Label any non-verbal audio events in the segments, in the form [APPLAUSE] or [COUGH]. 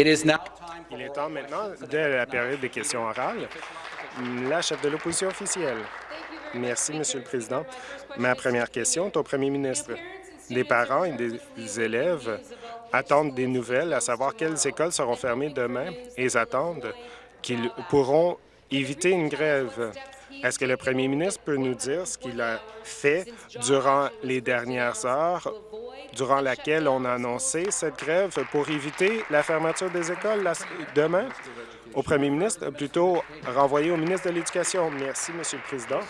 Il est temps maintenant de la période des questions orales. La chef de l'opposition officielle. Merci, Monsieur le Président. Ma première question est au premier ministre. Des parents et des élèves attendent des nouvelles, à savoir quelles écoles seront fermées demain et ils attendent qu'ils pourront éviter une grève. Est-ce que le premier ministre peut nous dire ce qu'il a fait durant les dernières heures, durant laquelle on a annoncé cette grève pour éviter la fermeture des écoles demain? Au premier ministre, plutôt renvoyé au ministre de l'Éducation. Merci, Monsieur le Président.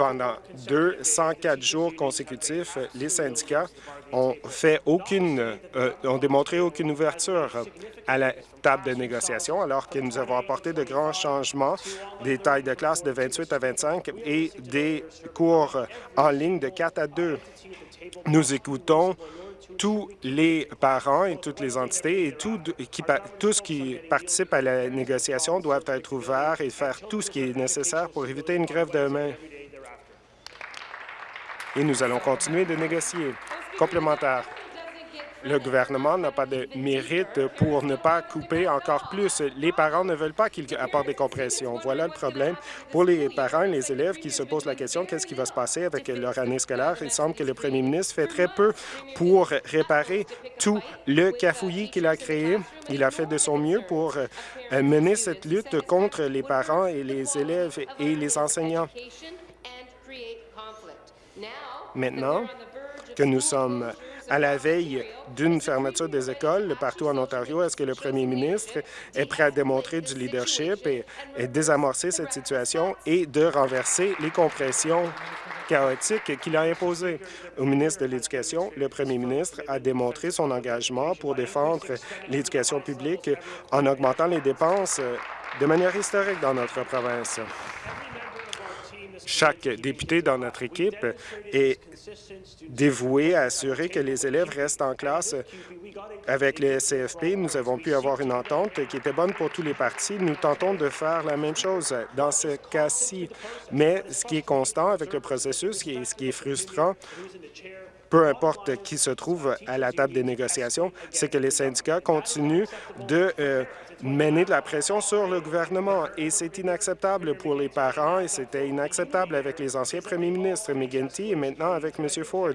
Pendant 204 jours consécutifs, les syndicats ont fait aucune, euh, ont démontré aucune ouverture à la table de négociation, alors que nous avons apporté de grands changements, des tailles de classe de 28 à 25 et des cours en ligne de 4 à 2. Nous écoutons tous les parents et toutes les entités et tout, qui, tous qui participent à la négociation doivent être ouverts et faire tout ce qui est nécessaire pour éviter une grève demain. Et nous allons continuer de négocier. Complémentaire le gouvernement n'a pas de mérite pour ne pas couper encore plus. Les parents ne veulent pas qu'il apporte des compressions. Voilà le problème pour les parents et les élèves qui se posent la question qu'est-ce qui va se passer avec leur année scolaire? Il semble que le premier ministre fait très peu pour réparer tout le cafouillis qu'il a créé. Il a fait de son mieux pour euh, mener cette lutte contre les parents et les élèves et les enseignants. Maintenant que nous sommes à la veille d'une fermeture des écoles partout en Ontario, est-ce que le premier ministre est prêt à démontrer du leadership et, désamorcer cette situation et de renverser les compressions chaotiques qu'il a imposées? Au ministre de l'Éducation, le premier ministre a démontré son engagement pour défendre l'éducation publique en augmentant les dépenses de manière historique dans notre province. Chaque député dans notre équipe est dévoué à assurer que les élèves restent en classe. Avec le CFP, nous avons pu avoir une entente qui était bonne pour tous les partis. Nous tentons de faire la même chose dans ce cas-ci. Mais ce qui est constant avec le processus et ce qui est frustrant, peu importe qui se trouve à la table des négociations, c'est que les syndicats continuent de euh, mener de la pression sur le gouvernement. Et c'est inacceptable pour les parents et c'était inacceptable avec les anciens premiers ministres, McGuinty et maintenant avec M. Ford.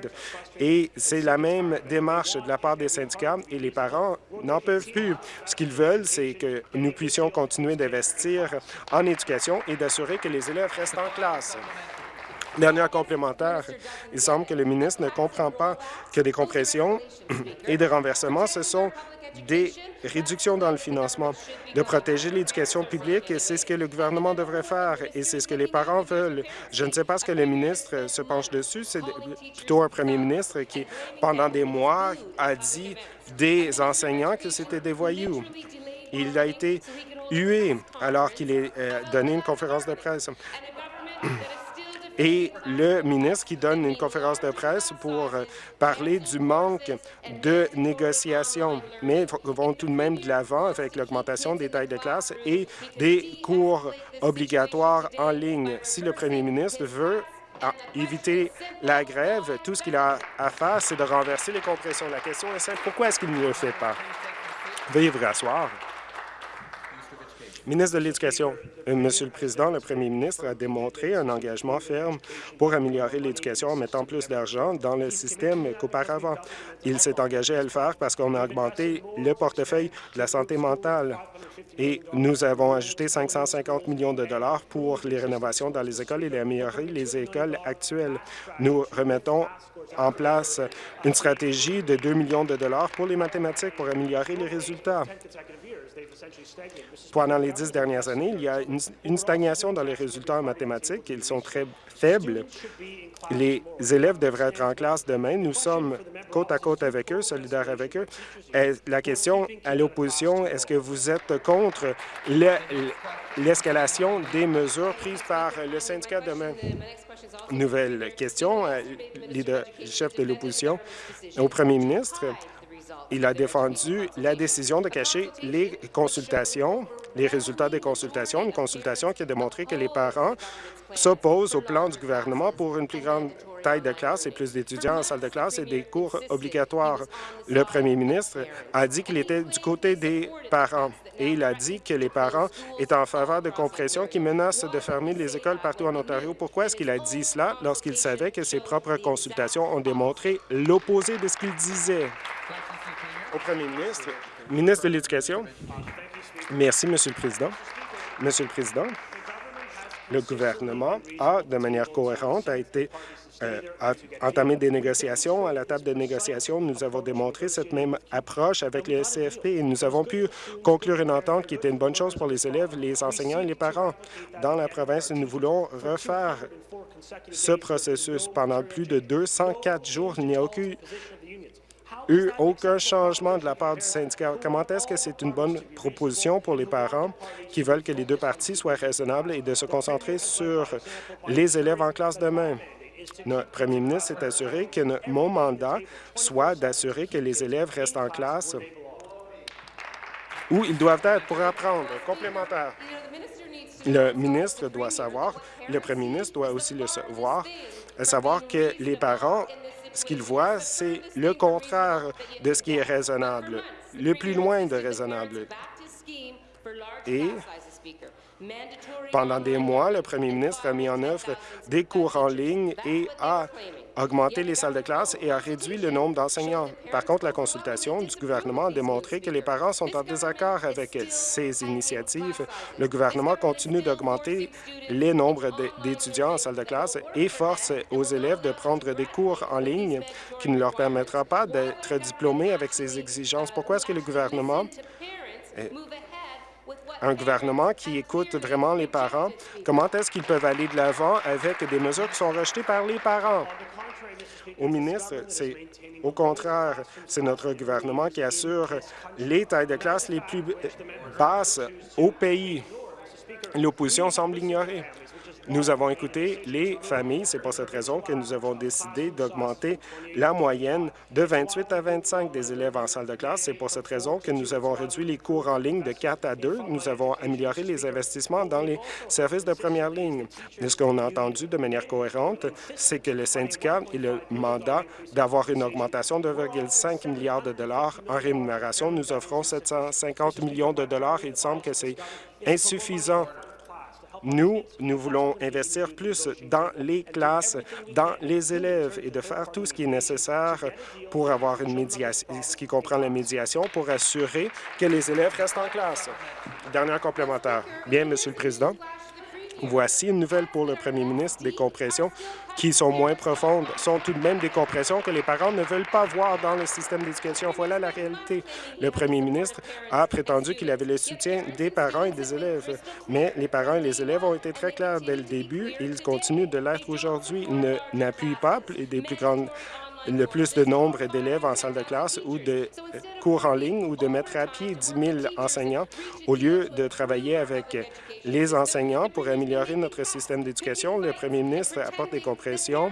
Et c'est la même démarche de la part des syndicats et les parents n'en peuvent plus. Ce qu'ils veulent, c'est que nous puissions continuer d'investir en éducation et d'assurer que les élèves restent en classe. Dernière complémentaire, il semble que le ministre ne comprend pas que des compressions [CLEARS THROAT] et des renversements, ce sont des réductions dans le financement, de protéger l'éducation publique, c'est ce que le gouvernement devrait faire, et c'est ce que les parents veulent. Je ne sais pas ce que le ministre se penche dessus, c'est plutôt un premier ministre qui, pendant des mois, a dit des enseignants que c'était des voyous. Il a été hué alors qu'il a euh, donné une conférence de presse [CLEARS THROAT] et le ministre qui donne une conférence de presse pour euh, parler du manque de négociations, mais vont tout de même de l'avant avec l'augmentation des tailles de classe et des cours obligatoires en ligne. Si le premier ministre veut ah, éviter la grève, tout ce qu'il a à faire, c'est de renverser les compressions. La question est simple, pourquoi est-ce qu'il ne le fait pas? Veuillez vous rasseoir. Ministre de l'Éducation, euh, Monsieur le Président, le premier ministre a démontré un engagement ferme pour améliorer l'éducation en mettant plus d'argent dans le système qu'auparavant. Il s'est engagé à le faire parce qu'on a augmenté le portefeuille de la santé mentale et nous avons ajouté 550 millions de dollars pour les rénovations dans les écoles et améliorer les écoles actuelles. Nous remettons en place une stratégie de 2 millions de dollars pour les mathématiques pour améliorer les résultats. Pendant les dix dernières années, il y a une, stagnation dans les résultats en mathématiques. Ils sont très faibles. Les élèves devraient être en classe demain. Nous sommes côte à côte avec eux, solidaires avec eux. la question à l'opposition, est-ce que vous êtes contre l'escalation des mesures prises par le syndicat demain? Nouvelle question, euh, leader, chef de l'opposition, au premier ministre. Il a défendu la décision de cacher les consultations les résultats des consultations, une consultation qui a démontré que les parents s'opposent au plan du gouvernement pour une plus grande taille de classe et plus d'étudiants en salle de classe et des cours obligatoires. Le premier ministre a dit qu'il était du côté des parents et il a dit que les parents étaient en faveur de compression qui menacent de fermer les écoles partout en Ontario. Pourquoi est-ce qu'il a dit cela? Lorsqu'il savait que ses propres consultations ont démontré l'opposé de ce qu'il disait? Au premier ministre, ministre de l'Éducation. Merci, Monsieur le Président. Monsieur le Président, le gouvernement a, de manière cohérente, a été euh, entamé des négociations. À la table de négociation, nous avons démontré cette même approche avec le CFP et nous avons pu conclure une entente qui était une bonne chose pour les élèves, les enseignants et les parents. Dans la province, nous voulons refaire ce processus pendant plus de 204 jours. Il n'y a aucun eu aucun changement de la part du syndicat. Comment est-ce que c'est une bonne proposition pour les parents qui veulent que les deux parties soient raisonnables et de se concentrer sur les élèves en classe demain? Notre premier ministre s'est assuré que mon mandat soit d'assurer que les élèves restent en classe où ils doivent être pour apprendre. Complémentaire. Le ministre doit savoir, le premier ministre doit aussi le savoir, savoir que les parents ce qu'ils voient, c'est le contraire de ce qui est raisonnable, le plus loin de raisonnable. Et pendant des mois, le premier ministre a mis en œuvre des cours en ligne et a augmenté les salles de classe et a réduit le nombre d'enseignants. Par contre, la consultation du gouvernement a démontré que les parents sont en désaccord avec ces initiatives. Le gouvernement continue d'augmenter les nombres d'étudiants en salle de classe et force aux élèves de prendre des cours en ligne qui ne leur permettra pas d'être diplômés avec ces exigences. Pourquoi est-ce que le gouvernement un gouvernement qui écoute vraiment les parents, comment est-ce qu'ils peuvent aller de l'avant avec des mesures qui sont rejetées par les parents? Au ministre, c'est au contraire, c'est notre gouvernement qui assure les tailles de classe les plus basses au pays. L'opposition semble l'ignorer. Nous avons écouté les familles. C'est pour cette raison que nous avons décidé d'augmenter la moyenne de 28 à 25 des élèves en salle de classe. C'est pour cette raison que nous avons réduit les cours en ligne de 4 à 2. Nous avons amélioré les investissements dans les services de première ligne. ce qu'on a entendu de manière cohérente, c'est que le syndicat et le mandat d'avoir une augmentation de 2,5 milliards de dollars en rémunération. Nous offrons 750 millions de dollars. Il semble que c'est insuffisant nous, nous voulons investir plus dans les classes, dans les élèves et de faire tout ce qui est nécessaire pour avoir une médiation, ce qui comprend la médiation, pour assurer que les élèves restent en classe. Dernier complémentaire. Bien, Monsieur le Président. Voici une nouvelle pour le premier ministre. Des compressions qui sont moins profondes sont tout de même des compressions que les parents ne veulent pas voir dans le système d'éducation. Voilà la réalité. Le premier ministre a prétendu qu'il avait le soutien des parents et des élèves, mais les parents et les élèves ont été très clairs dès le début ils continuent de l'être aujourd'hui. Ils n'appuient pas des plus grandes le plus de nombre d'élèves en salle de classe ou de cours en ligne ou de mettre à pied 10 000 enseignants au lieu de travailler avec les enseignants pour améliorer notre système d'éducation. Le premier ministre apporte des compressions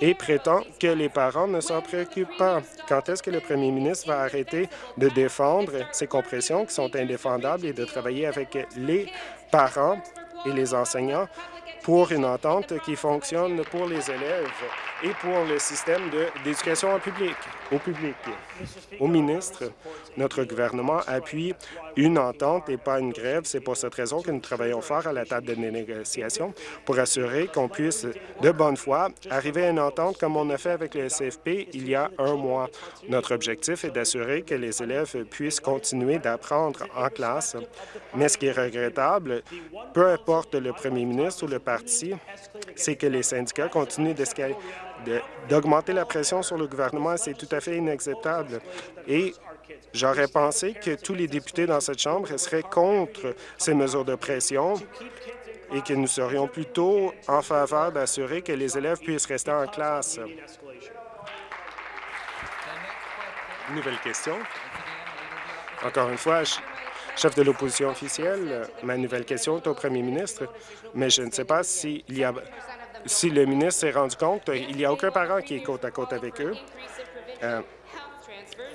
et prétend que les parents ne s'en préoccupent pas. Quand est-ce que le premier ministre va arrêter de défendre ces compressions qui sont indéfendables et de travailler avec les parents et les enseignants? Pour une entente qui fonctionne pour les élèves et pour le système d'éducation public, au public. Au ministre, notre gouvernement appuie une entente et pas une grève. C'est pour cette raison que nous travaillons fort à la table de négociation pour assurer qu'on puisse, de bonne foi, arriver à une entente comme on a fait avec le CFP il y a un mois. Notre objectif est d'assurer que les élèves puissent continuer d'apprendre en classe. Mais ce qui est regrettable, peu importe le premier ministre ou le parti, c'est que les syndicats continuent d'augmenter la pression sur le gouvernement. C'est tout à fait inacceptable. Et j'aurais pensé que tous les députés dans cette Chambre seraient contre ces mesures de pression et que nous serions plutôt en faveur d'assurer que les élèves puissent rester en classe. Nouvelle question. Encore une fois, chef de l'opposition officielle, ma nouvelle question est au premier ministre, mais je ne sais pas s'il y a si le ministre s'est rendu compte, il n'y a aucun parent qui est côte à côte avec eux. Euh,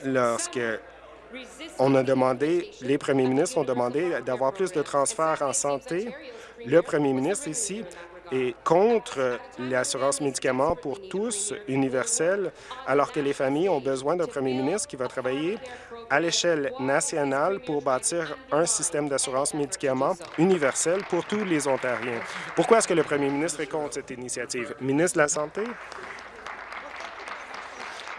lorsque On a demandé, les premiers ministres ont demandé d'avoir plus de transferts en santé. Le premier ministre ici est contre l'assurance médicaments pour tous universelle, alors que les familles ont besoin d'un premier ministre qui va travailler à l'échelle nationale pour bâtir un système d'assurance médicaments universel pour tous les Ontariens. Pourquoi est-ce que le premier ministre est contre cette initiative? Ministre de la Santé?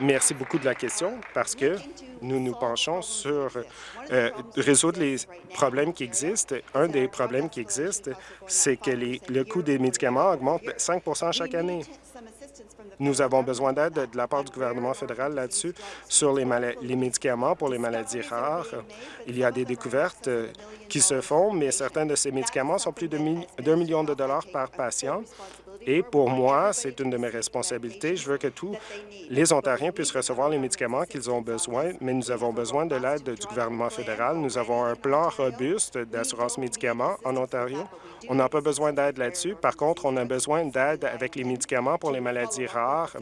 Merci beaucoup de la question parce que nous nous penchons sur euh, résoudre les problèmes qui existent. Un des problèmes qui existent, c'est que les, le coût des médicaments augmente 5% chaque année. Nous avons besoin d'aide de la part du gouvernement fédéral là-dessus sur les, médicaments pour les maladies rares. Il y a des découvertes euh, qui se font, mais certains de ces médicaments sont plus de million de dollars par patient. Et pour moi, c'est une de mes responsabilités. Je veux que tous les Ontariens puissent recevoir les médicaments qu'ils ont besoin, mais nous avons besoin de l'aide du gouvernement fédéral. Nous avons un plan robuste d'assurance médicaments en Ontario. On n'a pas besoin d'aide là-dessus. Par contre, on a besoin d'aide avec les médicaments pour les maladies rares.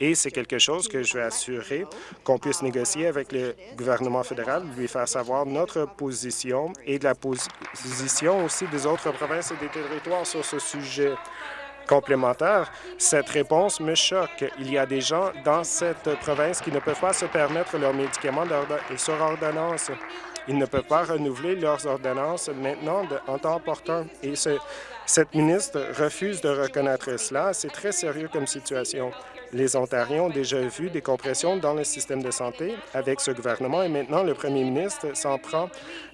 Et c'est quelque chose que je vais assurer qu'on puisse négocier avec le gouvernement fédéral, lui faire savoir notre position et de la position aussi des autres provinces et des territoires sur ce sujet complémentaire, cette réponse me choque. Il y a des gens dans cette province qui ne peuvent pas se permettre leurs médicaments sur ordonnance. Ils ne peuvent pas renouveler leurs ordonnances maintenant en temps opportun. Cette ministre refuse de reconnaître cela. C'est très sérieux comme situation. Les Ontariens ont déjà vu des compressions dans le système de santé avec ce gouvernement et maintenant le premier ministre s'en prend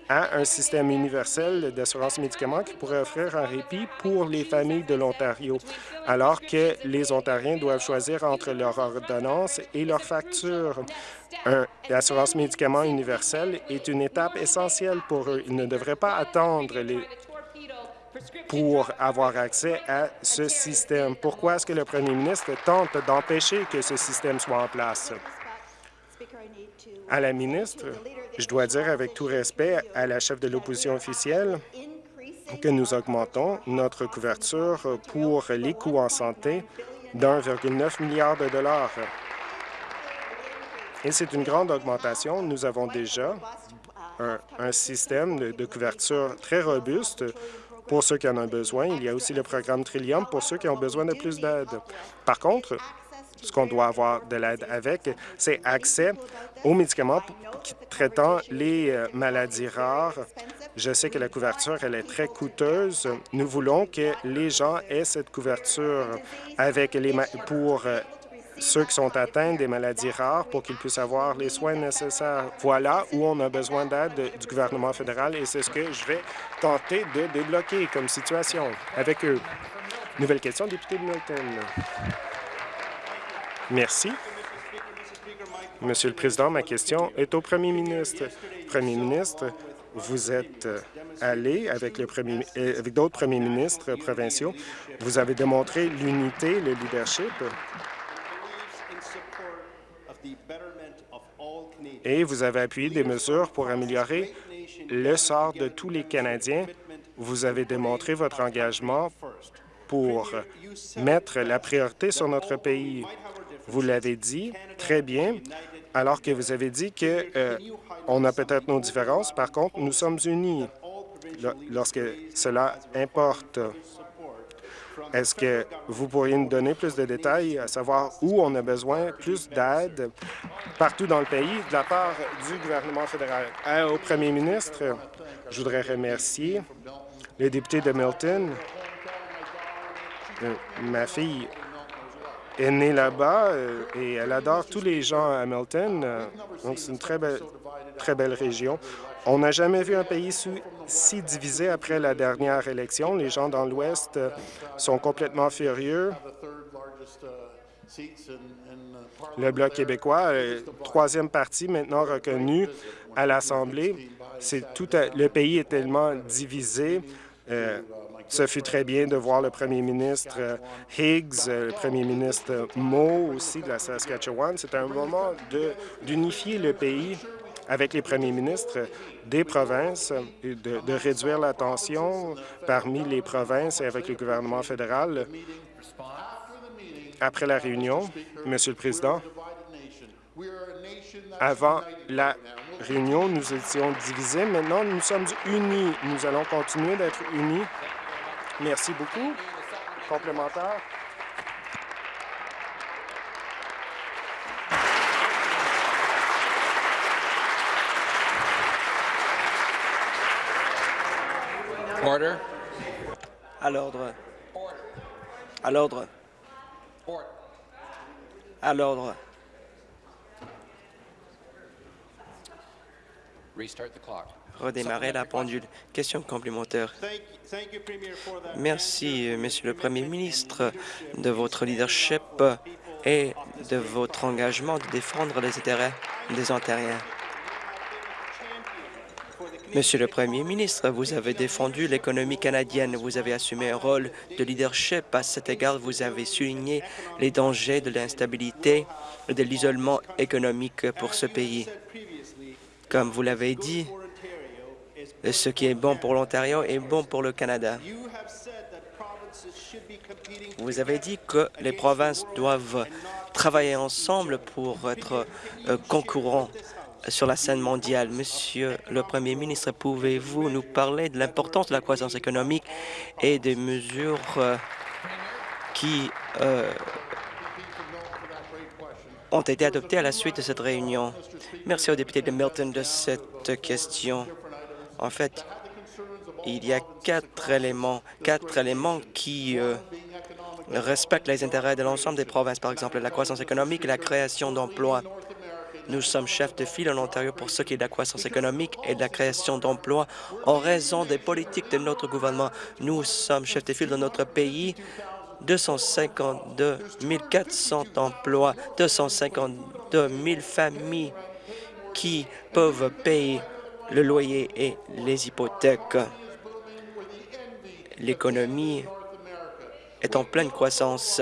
à un système universel d'assurance médicaments qui pourrait offrir un répit pour les familles de l'Ontario, alors que les Ontariens doivent choisir entre leur ordonnance et leur facture. L'assurance médicaments universelle est une étape essentielle pour eux. Ils ne devraient pas attendre les pour avoir accès à ce système. Pourquoi est-ce que le premier ministre tente d'empêcher que ce système soit en place? À la ministre, je dois dire avec tout respect à la chef de l'opposition officielle que nous augmentons notre couverture pour les coûts en santé d'1,9 milliard de dollars. Et c'est une grande augmentation. Nous avons déjà un, système de couverture très robuste pour ceux qui en ont besoin. Il y a aussi le programme Trillium pour ceux qui ont besoin de plus d'aide. Par contre, ce qu'on doit avoir de l'aide avec, c'est accès aux médicaments traitant les euh, maladies rares. Je sais que la couverture, elle est très coûteuse. Nous voulons que les gens aient cette couverture avec les pour euh, ceux qui sont atteints des maladies rares pour qu'ils puissent avoir les soins nécessaires. Voilà où on a besoin d'aide du gouvernement fédéral et c'est ce que je vais tenter de débloquer comme situation avec eux. Nouvelle question, député de Milton. Merci. Monsieur le Président, ma question est au premier ministre. Premier ministre, vous êtes allé avec, euh, avec d'autres premiers ministres provinciaux. Vous avez démontré l'unité, le leadership et vous avez appuyé des mesures pour améliorer le sort de tous les Canadiens. Vous avez démontré votre engagement pour mettre la priorité sur notre pays. Vous l'avez dit très bien, alors que vous avez dit que euh, on a peut-être nos différences. Par contre, nous sommes unis lorsque cela importe. Est-ce que vous pourriez nous donner plus de détails, à savoir où on a besoin plus d'aide partout dans le pays de la part du gouvernement fédéral? Euh, au premier ministre, je voudrais remercier le député de Milton. Euh, ma fille est née là-bas euh, et elle adore tous les gens à Milton. donc, c'est une très belle, très belle région. On n'a jamais vu un pays si divisé après la dernière élection. Les gens dans l'Ouest euh, sont complètement furieux. Le Bloc québécois, euh, troisième parti maintenant reconnu à l'Assemblée, c'est tout le pays est tellement divisé. Euh, ce fut très bien de voir le premier ministre Higgs, le premier ministre Moe aussi de la Saskatchewan. C'est un moment d'unifier le pays avec les premiers ministres des provinces et de, de réduire la tension parmi les provinces et avec le gouvernement fédéral. Après la réunion, Monsieur le Président, Avant la réunion, nous étions divisés. Maintenant, nous sommes unis. Nous allons continuer d'être unis. Merci beaucoup. Complémentaire. Order. À l'ordre. À l'ordre. À l'ordre. Restart the clock. Redémarrer la pendule. Question complémentaire. Merci, Monsieur le Premier ministre, de votre leadership et de votre engagement de défendre les intérêts des Ontariens. Monsieur le Premier ministre, vous avez défendu l'économie canadienne, vous avez assumé un rôle de leadership. À cet égard, vous avez souligné les dangers de l'instabilité et de l'isolement économique pour ce pays. Comme vous l'avez dit, ce qui est bon pour l'Ontario est bon pour le Canada. Vous avez dit que les provinces doivent travailler ensemble pour être euh, concurrents sur la scène mondiale. Monsieur le Premier ministre, pouvez-vous nous parler de l'importance de la croissance économique et des mesures euh, qui euh, ont été adoptées à la suite de cette réunion? Merci au député de Milton de cette question. En fait, il y a quatre éléments, quatre éléments qui euh, respectent les intérêts de l'ensemble des provinces, par exemple la croissance économique et la création d'emplois. Nous sommes chefs de file en Ontario pour ce qui est de la croissance économique et de la création d'emplois en raison des politiques de notre gouvernement. Nous sommes chefs de file dans notre pays 252 400 emplois, 252 000 familles qui peuvent payer le loyer et les hypothèques. L'économie est en pleine croissance.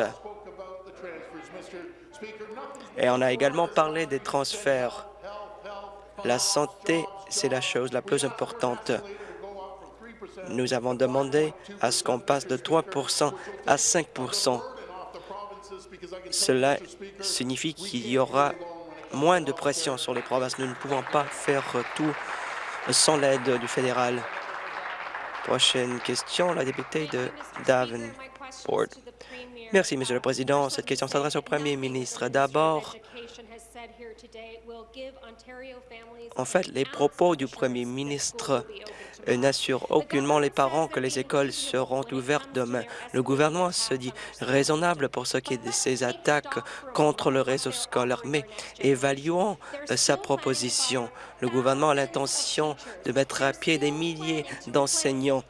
Et on a également parlé des transferts. La santé, c'est la chose la plus importante. Nous avons demandé à ce qu'on passe de 3% à 5% Cela signifie qu'il y aura moins de pression sur les provinces. Nous ne pouvons pas faire tout sans l'aide du fédéral. Prochaine question, la députée de Davenport. Merci, Monsieur le Président. Cette question s'adresse au Premier ministre. D'abord, en fait, les propos du Premier ministre n'assurent aucunement les parents que les écoles seront ouvertes demain. Le gouvernement se dit raisonnable pour ce qui est de ces attaques contre le réseau scolaire, mais évaluons sa proposition. Le gouvernement a l'intention de mettre à pied des milliers d'enseignants,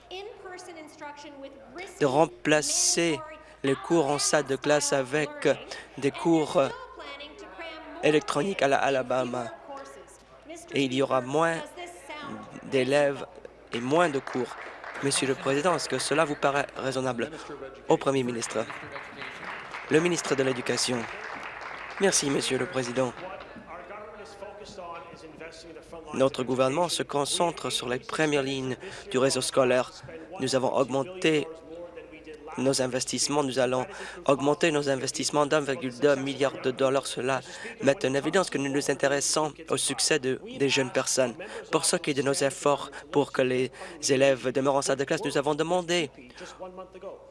de remplacer les cours en salle de classe avec des cours électroniques à la Alabama. Et il y aura moins d'élèves et moins de cours. Monsieur le Président, est-ce que cela vous paraît raisonnable au Premier ministre? Le ministre de l'Éducation. Merci, Monsieur le Président. Notre gouvernement se concentre sur les premières lignes du réseau scolaire. Nous avons augmenté nos investissements. Nous allons augmenter nos investissements d'1,2 milliard de dollars. Cela met en évidence que nous nous intéressons au succès de, des jeunes personnes. Pour ce qui est de nos efforts pour que les élèves demeurent en salle de classe, nous avons demandé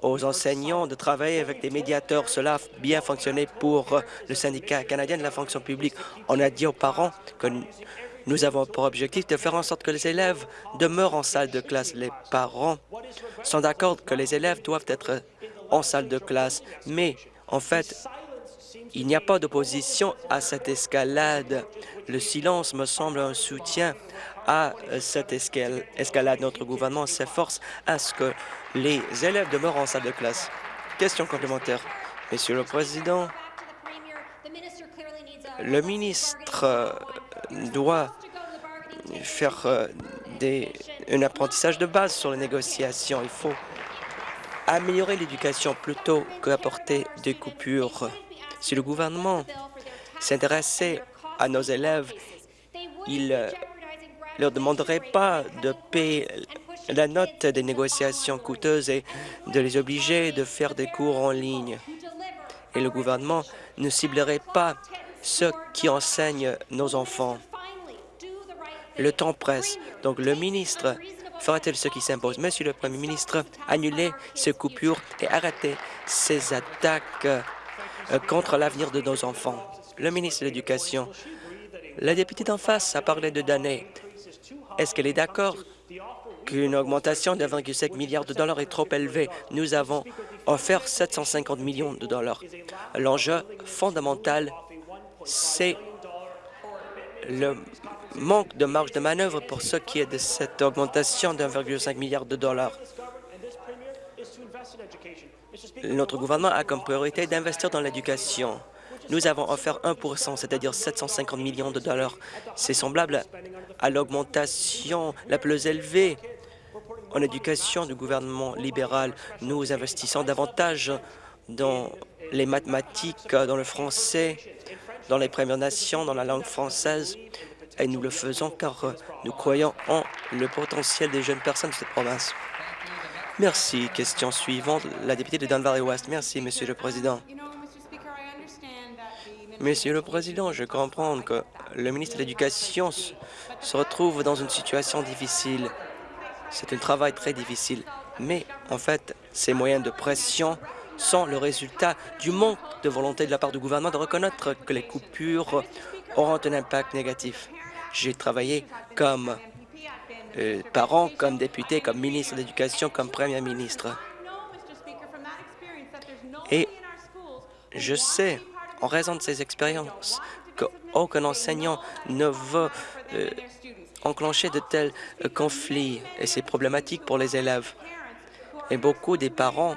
aux enseignants de travailler avec des médiateurs. Cela a bien fonctionné pour le syndicat canadien de la fonction publique. On a dit aux parents que nous avons pour objectif de faire en sorte que les élèves demeurent en salle de classe. Les parents sont d'accord que les élèves doivent être en salle de classe, mais en fait, il n'y a pas d'opposition à cette escalade. Le silence me semble un soutien à cette escalade. Notre gouvernement s'efforce à ce que les élèves demeurent en salle de classe. Question complémentaire. Monsieur le Président, le ministre doit faire euh, un apprentissage de base sur les négociations. Il faut améliorer l'éducation plutôt qu'apporter des coupures. Si le gouvernement s'intéressait à nos élèves, il ne euh, leur demanderait pas de payer la note des négociations coûteuses et de les obliger de faire des cours en ligne. Et le gouvernement ne ciblerait pas ceux qui enseignent nos enfants. Le temps presse, donc le ministre fera-t-il ce qui s'impose? Monsieur le Premier ministre, annulez ces coupures et arrêtez ces attaques euh, contre l'avenir de nos enfants. Le ministre de l'Éducation, la députée d'en face a parlé de données. Est-ce qu'elle est d'accord qu'une augmentation de 1,5 milliard de dollars est trop élevée? Nous avons offert 750 millions de dollars. L'enjeu fondamental, c'est le manque de marge de manœuvre pour ce qui est de cette augmentation de 1,5 milliard de dollars. Notre gouvernement a comme priorité d'investir dans l'éducation. Nous avons offert 1% c'est-à-dire 750 millions de dollars. C'est semblable à l'augmentation la plus élevée en éducation du gouvernement libéral. Nous investissons davantage dans les mathématiques, dans le français, dans les Premières Nations, dans la langue française, et nous le faisons car nous croyons en le potentiel des jeunes personnes de cette province. Merci. Question suivante, la députée de Dunn Valley-Ouest. Merci, Monsieur le Président. Monsieur le Président, je comprends que le ministre de l'Éducation se retrouve dans une situation difficile. C'est un travail très difficile. Mais, en fait, ces moyens de pression sont le résultat du manque de volonté de la part du gouvernement de reconnaître que les coupures auront un impact négatif. J'ai travaillé comme euh, parent, comme député, comme ministre de l'Éducation, comme premier ministre. Et je sais, en raison de ces expériences, qu'aucun enseignant ne veut euh, enclencher de tels euh, conflits et c'est problématique pour les élèves. Et beaucoup des parents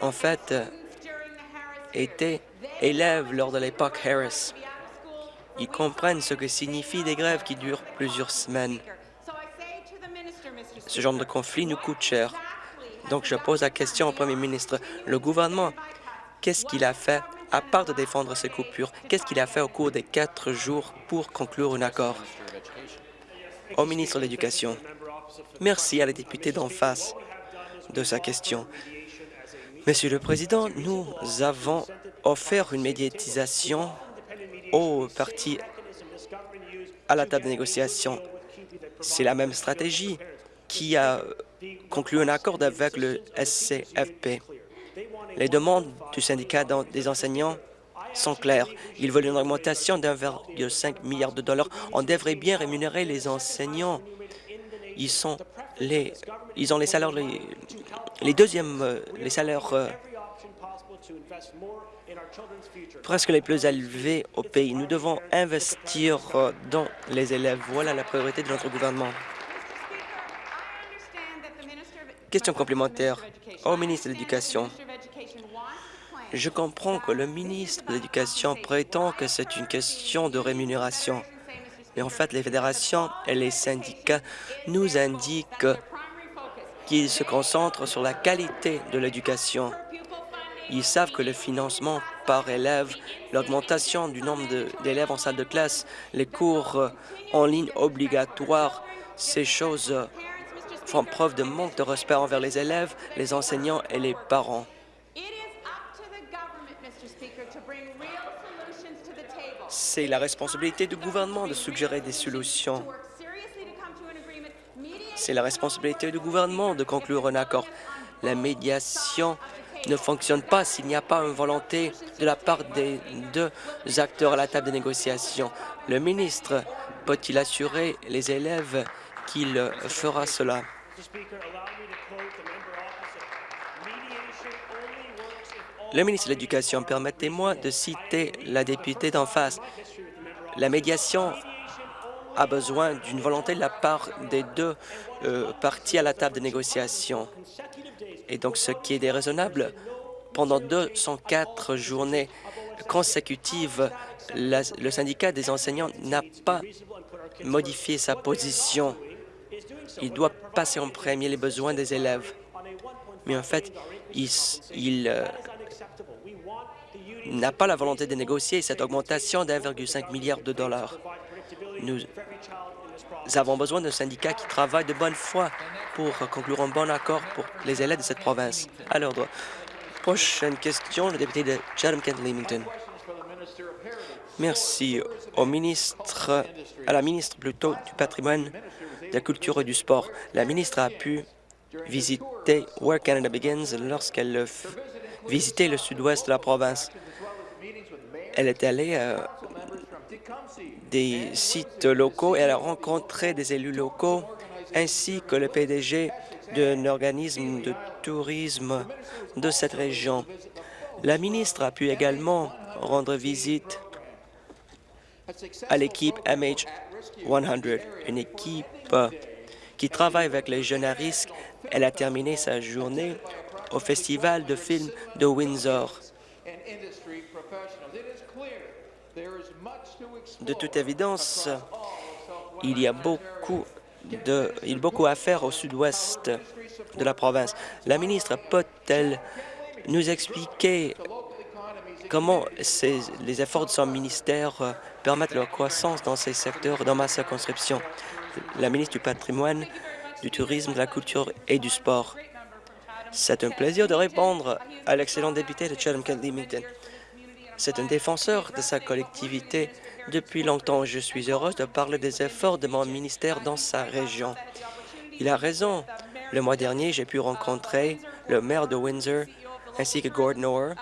en fait, étaient élèves lors de l'époque Harris. Ils comprennent ce que signifient des grèves qui durent plusieurs semaines. Ce genre de conflit nous coûte cher. Donc, je pose la question au Premier ministre. Le gouvernement, qu'est-ce qu'il a fait, à part de défendre ces coupures, qu'est-ce qu'il a fait au cours des quatre jours pour conclure un accord? Au ministre de l'Éducation, merci à la députée d'en face de sa question. Monsieur le Président, nous avons offert une médiatisation aux partis à la table de négociation. C'est la même stratégie qui a conclu un accord avec le SCFP. Les demandes du syndicat des enseignants sont claires. Ils veulent une augmentation d'1,5 milliard de dollars. On devrait bien rémunérer les enseignants. Ils, ont les salaires les, deuxièmes, euh, euh, presque les plus élevés au pays. Nous devons investir euh, dans les élèves. Voilà la priorité de notre gouvernement. Question complémentaire au ministre de l'Éducation. Je comprends que le ministre de l'Éducation prétend que c'est une question de rémunération. Mais en fait, les fédérations et les syndicats nous indiquent qu'ils se concentrent sur la qualité de l'éducation. Ils savent que le financement par élève, l'augmentation du nombre d'élèves en salle de classe, les cours en ligne obligatoires, ces choses font preuve de manque de respect envers les élèves, les enseignants et les parents. C'est la responsabilité du gouvernement de suggérer des solutions. C'est la responsabilité du gouvernement de conclure un accord. La médiation ne fonctionne pas s'il n'y a pas une volonté de la part des deux acteurs à la table de négociation. Le ministre peut-il assurer les élèves qu'il fera cela? Le ministre de l'Éducation, permettez-moi de citer la députée d'en face. La médiation a besoin d'une volonté de la part des deux euh, parties à la table de négociation. Et donc, ce qui est déraisonnable, pendant 204 journées consécutives, le syndicat des enseignants n'a pas modifié sa position. Il doit passer en premier les besoins des élèves. Mais en fait, il, euh, n'a pas la volonté de négocier cette augmentation d'1,5 milliard de dollars. Nous avons besoin d'un syndicat qui travaille de bonne foi pour conclure un bon accord pour les élèves de cette province. À l'ordre. Prochaine question, le député de Chatham-Kent-Leamington. Merci au ministre, à la ministre plutôt du patrimoine, de la culture et du sport. La ministre a pu visiter Where Canada Begins lorsqu'elle visité le sud-ouest de la province. Elle est allée à des sites locaux et elle a rencontré des élus locaux ainsi que le PDG d'un organisme de tourisme de cette région. La ministre a pu également rendre visite à l'équipe MH100, une équipe euh, qui travaille avec les jeunes à risque. Elle a terminé sa journée au Festival de films de Windsor. De toute évidence, il y a beaucoup, de, beaucoup à faire au sud-ouest de la province. La ministre peut-elle nous expliquer comment les efforts de son ministère euh, permettent leur croissance dans ces secteurs dans ma circonscription? La ministre du patrimoine, du tourisme, de la culture et du sport. C'est un plaisir de répondre à l'excellent député de Chatham-Kent-Leamington. C'est un défenseur de sa collectivité depuis longtemps. Je suis heureuse de parler des efforts de mon ministère dans sa région. Il a raison. Le mois dernier, j'ai pu rencontrer le maire de Windsor ainsi que Gordon Orr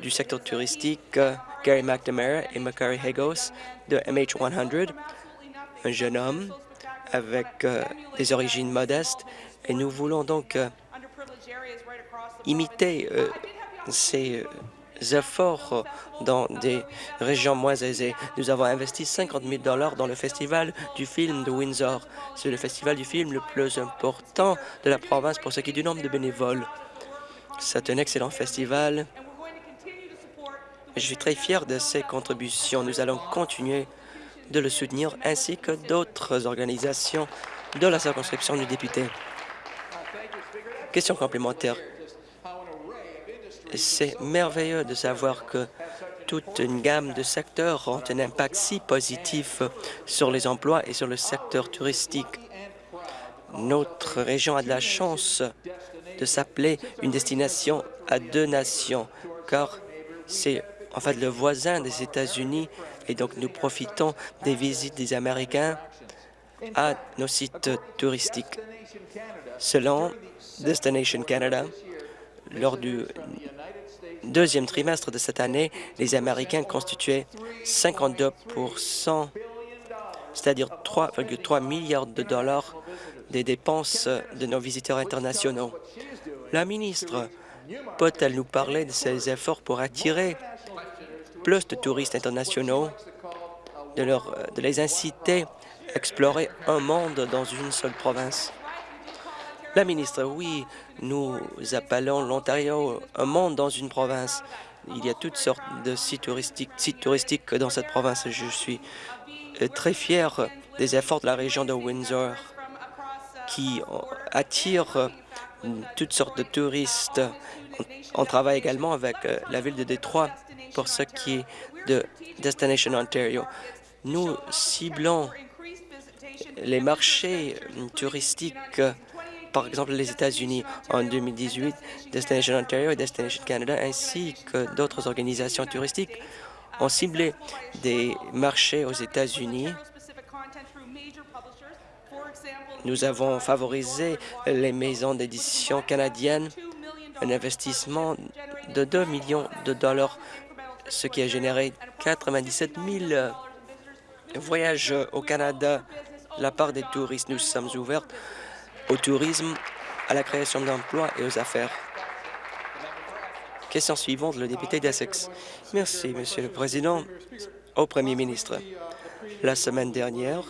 du secteur touristique, euh, Gary McNamara et Macquarie Hagos de MH100, un jeune homme avec euh, des origines modestes. Et nous voulons donc euh, imiter ces efforts dans des régions moins aisées. Nous avons investi 50 000 dans le Festival du film de Windsor. C'est le festival du film le plus important de la province pour ce qui est du nombre de bénévoles. C'est un excellent festival. Je suis très fier de ses contributions. Nous allons continuer de le soutenir ainsi que d'autres organisations de la circonscription du député. Question complémentaire. C'est merveilleux de savoir que toute une gamme de secteurs ont un impact si positif sur les emplois et sur le secteur touristique. Notre région a de la chance de s'appeler une destination à deux nations, car c'est en fait le voisin des États-Unis et donc nous profitons des visites des Américains à nos sites touristiques. Selon Destination Canada, lors du deuxième trimestre de cette année, les Américains constituaient 52 c'est-à-dire 3,3 milliards de dollars des dépenses de nos visiteurs internationaux. La ministre peut-elle nous parler de ses efforts pour attirer plus de touristes internationaux, de, de les inciter à explorer un monde dans une seule province? La ministre, oui, nous appelons l'Ontario un monde dans une province. Il y a toutes sortes de sites touristiques, sites touristiques dans cette province. Je suis euh, très fier des efforts de la région de Windsor qui attirent euh, toutes sortes de touristes. On, on travaille également avec euh, la ville de Détroit pour ce qui est de Destination Ontario. Nous ciblons les marchés touristiques, par exemple les États-Unis. En 2018, Destination Ontario et Destination Canada, ainsi que d'autres organisations touristiques, ont ciblé des marchés aux États-Unis. Nous avons favorisé les maisons d'édition canadiennes, un investissement de 2 millions de dollars, ce qui a généré 97 000 voyages au Canada la part des touristes. Nous sommes ouverts au tourisme, à la création d'emplois et aux affaires. Question suivante, le député d'Essex. Merci, Monsieur le Président. Au Premier ministre, la semaine dernière,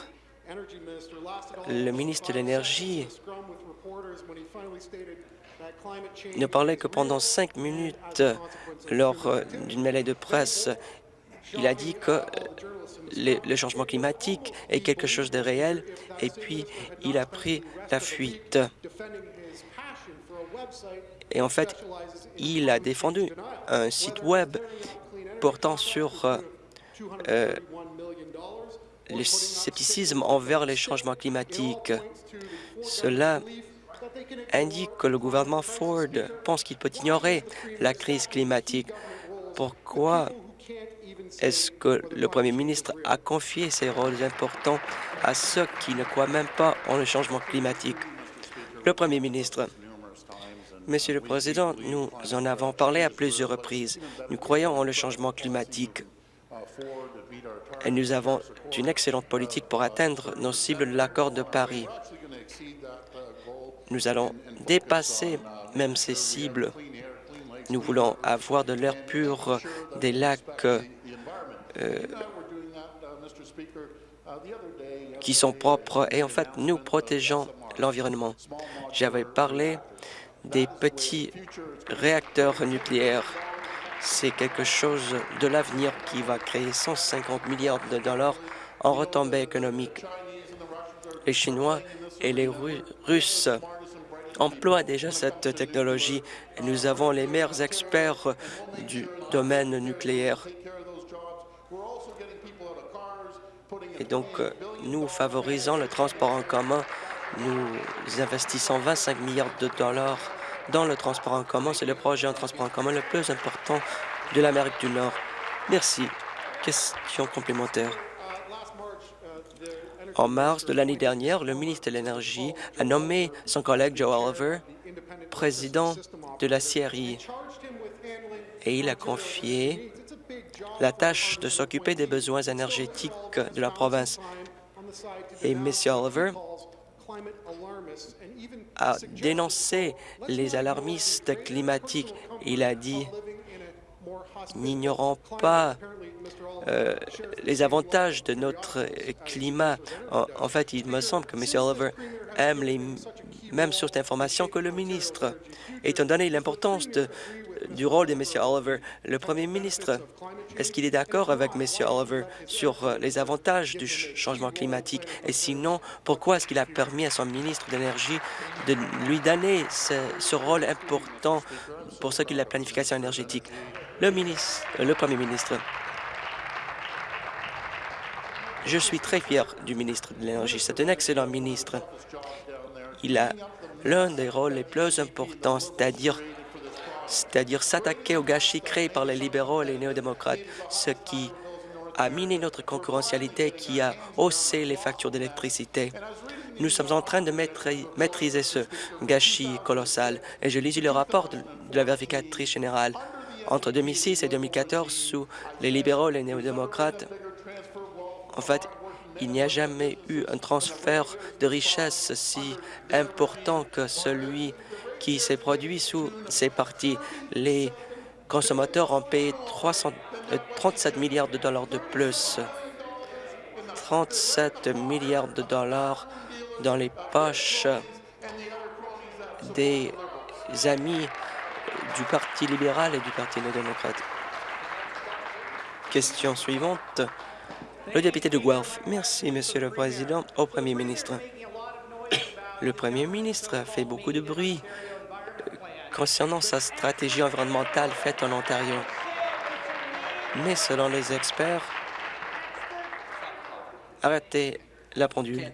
le ministre de l'Énergie ne parlait que pendant cinq minutes lors d'une mêlée de presse. Il a dit que le, changement climatique est quelque chose de réel et puis il a pris la fuite. Et en fait, il a défendu un site web portant sur euh, euh, le scepticisme envers les changements climatiques. Cela indique que le gouvernement Ford pense qu'il peut ignorer la crise climatique. Pourquoi Est-ce que le Premier ministre a confié ces rôles importants à ceux qui ne croient même pas en le changement climatique? Le Premier ministre. Monsieur le Président, nous en avons parlé à plusieurs reprises. Nous croyons en le changement climatique et nous avons une excellente politique pour atteindre nos cibles de l'accord de Paris. Nous allons dépasser même ces cibles. Nous voulons avoir de l'air pur, des lacs euh, qui sont propres et en fait, nous protégeons l'environnement. J'avais parlé des petits réacteurs nucléaires. C'est quelque chose de l'avenir qui va créer 150 milliards de dollars en retombées économiques. Les Chinois et les Ru- Russes emploient déjà cette technologie et nous avons les meilleurs experts du domaine nucléaire. Et donc, euh, nous favorisons le transport en commun. Nous investissons 25 milliards de dollars dans le transport en commun. C'est le projet en transport en commun le plus important de l'Amérique du Nord. Merci. Question complémentaire. En mars de l'année dernière, le ministre de l'Énergie a nommé son collègue Joe Oliver président de la CRI et il a confié la tâche de s'occuper des besoins énergétiques de la province. Et M. Oliver a dénoncé les alarmistes climatiques. Il a dit n'ignorons pas euh, les avantages de notre climat. En, fait, il me semble que M. Oliver aime les mêmes sources d'informations que le ministre. Étant donné l'importance de- du rôle de M. Oliver, le premier ministre, est-ce qu'il est d'accord avec M. Oliver sur euh, les avantages du ch- changement climatique? Et sinon, pourquoi est-ce qu'il a permis à son ministre de l'Énergie de lui donner ce, rôle important pour ce qui est la planification énergétique? Le ministre, le premier ministre. Je suis très fier du ministre de l'Énergie. C'est un excellent ministre. Il a l'un des rôles les plus importants, c'est-à-dire c'est-à-dire s'attaquer au gâchis créé par les libéraux et les néo-démocrates, ce qui a miné notre concurrentialité, qui a haussé les factures d'électricité. Nous sommes en train de maîtri- maîtriser ce gâchis colossal. Et je lis le rapport de la vérificatrice générale. Entre 2006 et 2014, sous les libéraux et les néo-démocrates, en fait, il n'y a jamais eu un transfert de richesse si important que celui qui s'est produit sous ces partis. Les consommateurs ont payé 300 euh, 37 milliards de dollars de plus. 37 milliards de dollars dans les poches des amis du Parti libéral et du Parti néo-démocrate. Question suivante. Le député de Guelph. Merci, Monsieur le Président. Au Premier ministre. Le Premier ministre a fait beaucoup de bruit euh, concernant sa stratégie environnementale faite en Ontario. Mais selon les experts, arrêtez la pendule.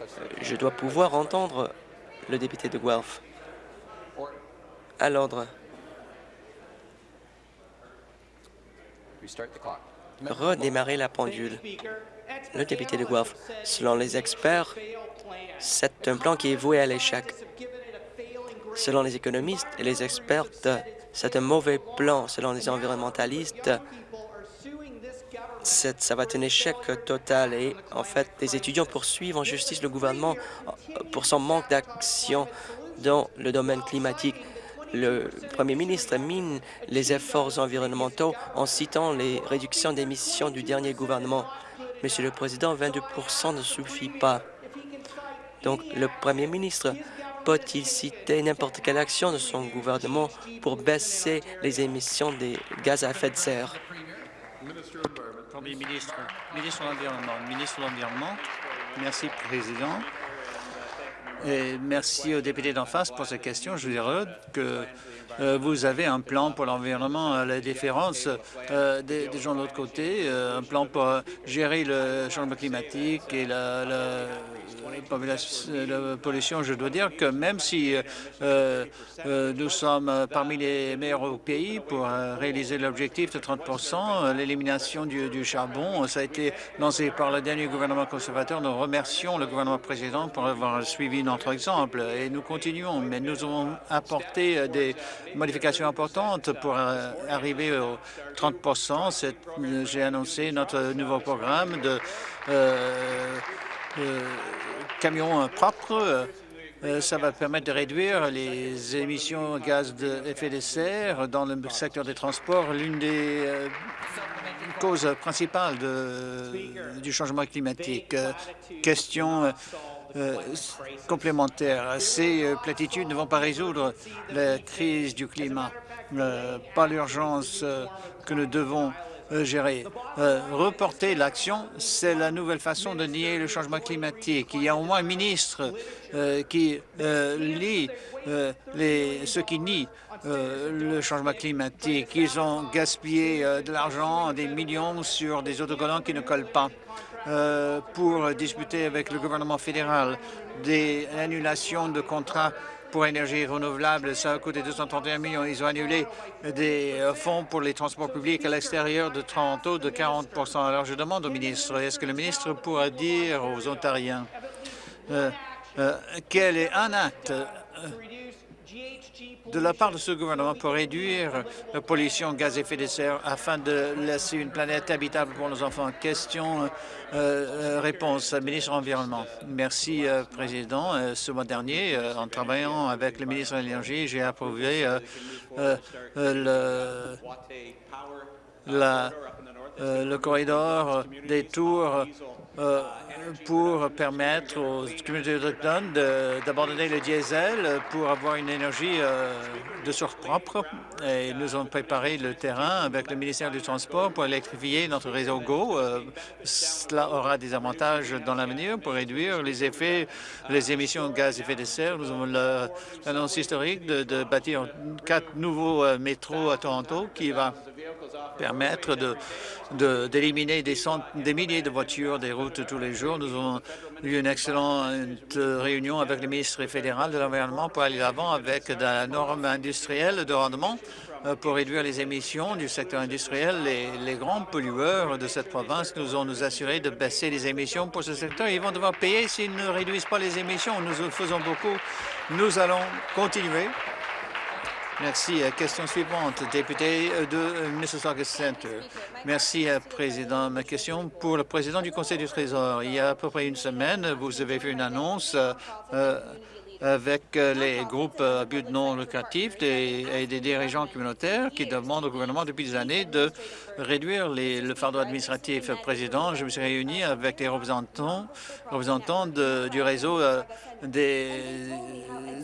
Euh, Je dois pouvoir entendre le député de Guelph. À l'ordre. Restart the clock. Redémarrer la pendule. Le député de Guelph. Selon les experts, c'est un plan qui est voué à l'échec. Selon les économistes et les experts, c'est un mauvais plan. Selon les environnementalistes, ça va être un échec total. Et en fait, les étudiants poursuivent en justice le gouvernement euh, pour son manque d'action dans le domaine climatique. Le premier ministre mine les efforts environnementaux en citant les réductions d'émissions du dernier gouvernement. Monsieur le Président, 22% ne suffit pas. Donc, le premier ministre peut-il citer n'importe quelle action de son gouvernement pour baisser les émissions des gaz à effet de serre? Premier ministre, ministre de l'Environnement, ministre de l'Environnement. Merci, Président. Et merci au député d'en face pour cette question. Je dirais que euh, vous avez un plan pour l'environnement à la différence euh, des, gens de l'autre côté, euh, un plan pour euh, gérer le changement climatique et la- population- de pollution, je dois dire que même si euh, euh, nous sommes parmi les meilleurs au pays pour euh, réaliser l'objectif de 30% euh, l'élimination du, charbon, ça a été lancé par le dernier gouvernement conservateur. Nous remercions le gouvernement précédent pour avoir suivi notre exemple et nous continuons, mais nous avons apporté euh, des modifications importantes pour euh, arriver aux 30 C'est- euh, J'ai annoncé notre nouveau programme de euh, euh, camions euh, propres. Euh, euh, Ça va permettre de réduire les émissions de gaz d'effet de serre dans le secteur des transports. L'une des causes principales du changement climatique. Question complémentaire. Ces platitudes ne vont pas résoudre la crise du climat. Pas l'urgence que nous devons euh, gérer. Euh, reporter l'action, c'est la nouvelle façon de nier le changement climatique. Il y a au moins un ministre euh, qui euh, lit euh, les, ceux qui nient le changement climatique. Ils ont gaspillé de l'argent, des millions sur des autocollants qui ne collent pas pour discuter avec le gouvernement fédéral des annulations de contrats pour énergie renouvelable. Ça a coûté 231 millions. Ils ont annulé des euh, fonds pour les transports publics à l'extérieur de Toronto de 40% Alors, je demande au ministre, est-ce que le ministre pourra dire aux Ontariens euh, euh, quel est un acte de la part de ce gouvernement pour réduire la pollution gaz à effet de serre afin de laisser une planète habitable pour nos enfants. Question, euh, euh, réponse, ministre de l'Environnement. Merci, euh, Président. Ce mois dernier, en travaillant avec le ministre de l'Énergie, j'ai approuvé le, corridor des tours pour permettre aux communautés autochtones d'abandonner le diesel pour avoir une énergie euh, de source propre. Et nous avons préparé le terrain avec le ministère du Transport pour électrifier notre réseau GO. Euh, cela aura des avantages dans l'avenir pour réduire les effets, les émissions de gaz à effet de serre. Nous avons l'annonce historique de, bâtir quatre nouveaux euh, métros à Toronto qui va permettre d'éliminer des, des milliers de voitures des routes tous les jours. Nous avons eu une excellente réunion avec le ministre fédéral de l'Environnement pour aller de l'avant avec la norme industrielle de rendement euh, pour réduire les émissions du secteur industriel. Les, les grands pollueurs de cette province nous ont nous assuré de baisser les émissions pour ce secteur. Ils vont devoir payer s'ils ne réduisent pas les émissions. Nous faisons beaucoup. Nous allons continuer. Merci. Euh, Question suivante, député euh, de euh, Mississauga Centre. Merci, Président. Ma question pour le président du Conseil du Trésor. Il y a à peu près une semaine, vous avez fait une annonce euh, avec euh, les groupes euh, à but non lucratif et des dirigeants communautaires qui demandent au gouvernement depuis des années de réduire les- le fardeau administratif. Président, je me suis réuni avec les représentants, de- du réseau euh, des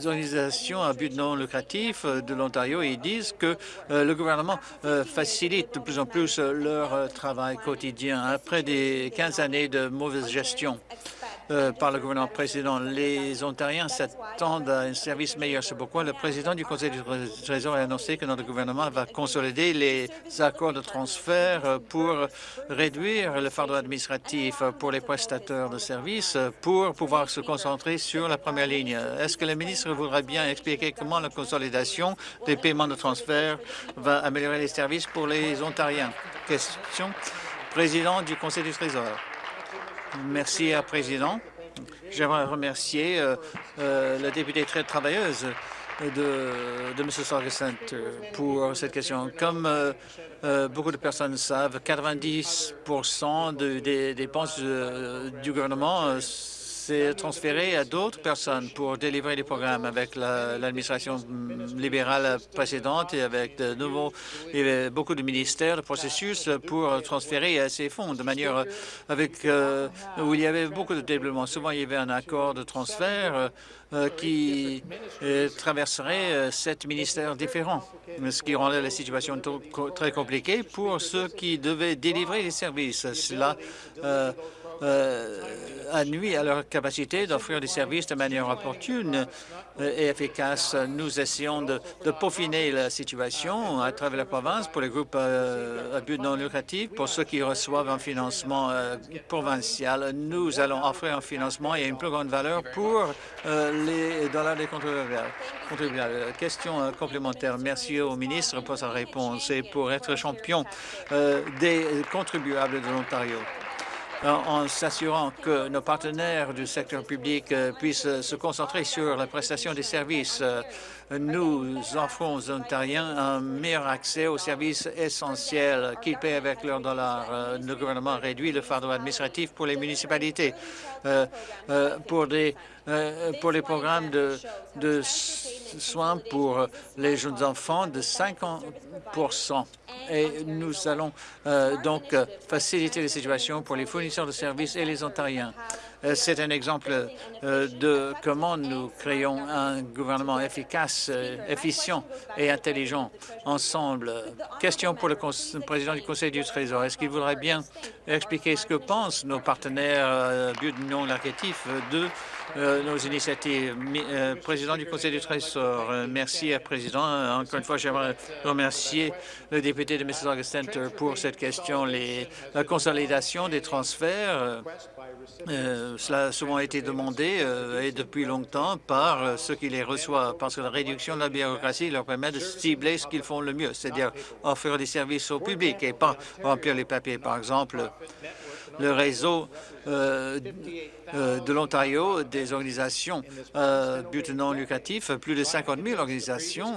organisations à but non lucratif de l'Ontario et ils disent que le gouvernement facilite de plus en plus leur travail quotidien. Après des 15 années de mauvaise gestion euh, par le gouvernement précédent, les Ontariens s'attendent à un service meilleur. C'est pourquoi le président du Conseil du Trésor a annoncé que notre gouvernement va consolider les accords de transfert pour réduire le fardeau administratif pour les prestateurs de services pour pouvoir se concentrer sur la première ligne. Est-ce que le ministre voudrait bien expliquer comment la consolidation des paiements de transfert va améliorer les services pour les Ontariens? Question. Président du Conseil du Trésor. Merci, euh, Président. J'aimerais remercier euh, euh, la députée très travailleuse de, de Mississauga Centre pour cette question. Comme euh, euh, beaucoup de personnes savent, 90 de- des dépenses euh, du gouvernement euh, c'est transféré à d'autres personnes pour délivrer les programmes avec la- l'administration libérale précédente et avec de nouveaux, avait beaucoup de ministères, de processus pour transférer ces fonds de manière avec euh, où il y avait beaucoup de développement. Souvent, il y avait un accord de transfert euh, qui euh, traverserait sept ministères différents, ce qui rendait la situation très compliquée pour ceux qui devaient délivrer les services. Cela euh, nuit à leur capacité d'offrir des services de manière opportune et efficace. Nous essayons de, de peaufiner la situation à travers la province pour les groupes euh, à but non lucratif, pour ceux qui reçoivent un financement euh, provincial. Nous allons offrir un financement et une plus grande valeur pour les dollars des contribuables. Question complémentaire. Merci au ministre pour sa réponse et pour être champion des contribuables de l'Ontario en, s'assurant que nos partenaires du secteur public euh, puissent euh, se concentrer sur la prestation des services. Nous offrons aux Ontariens un meilleur accès aux services essentiels qu'ils paient avec leurs dollars. Euh, Le gouvernement réduit le fardeau administratif pour les municipalités, euh, euh, pour, les programmes de, soins pour les jeunes enfants de 50 et nous allons donc faciliter les situations pour les fournisseurs de services et les Ontariens. Euh, C'est un exemple euh, de comment nous créons un gouvernement efficace, euh, efficient et intelligent ensemble. Question pour le président du Conseil du Trésor. Est-ce qu'il voudrait bien expliquer ce que pensent nos partenaires non de nos initiatives? Président du Conseil du Trésor, merci, Président. Encore une fois, j'aimerais remercier le député de Mississauga Center pour cette question. La consolidation des transferts, euh, cela a souvent été demandé euh, et depuis longtemps par euh, ceux qui les reçoivent, parce que la réduction de la bureaucratie leur permet de cibler ce qu'ils font le mieux, c'est-à-dire offrir des services au public et pas remplir les papiers. Par exemple, le réseau de l'Ontario des organisations but non lucratif, plus de 50 000 organisations,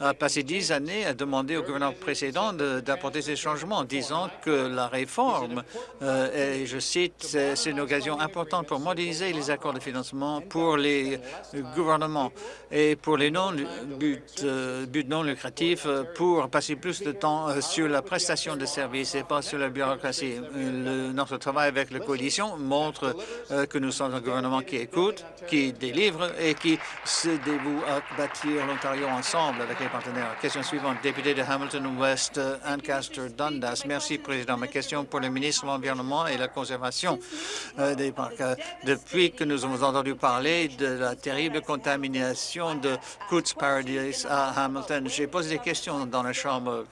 a passé dix années à demander au gouvernement précédent de- d'apporter ces changements, disant que la réforme, euh, et je cite, c'est une occasion importante pour moderniser les accords de financement pour les gouvernements et pour les non buts euh, non lucratifs euh, pour passer plus de temps euh, sur la prestation de services et pas sur la bureaucratie. Notre travail avec la coalition montre que nous sommes un gouvernement qui écoute, qui délivre et qui se dévoue à bâtir l'Ontario ensemble Question suivante, député de Hamilton West, euh, Ancaster Dundas. Merci, Président. Ma question pour le ministre de l'Environnement et la Conservation euh, des parcs. Euh, Depuis que nous avons entendu parler de la terrible contamination de Coots Paradise à Hamilton, j'ai posé des questions dans la Chambre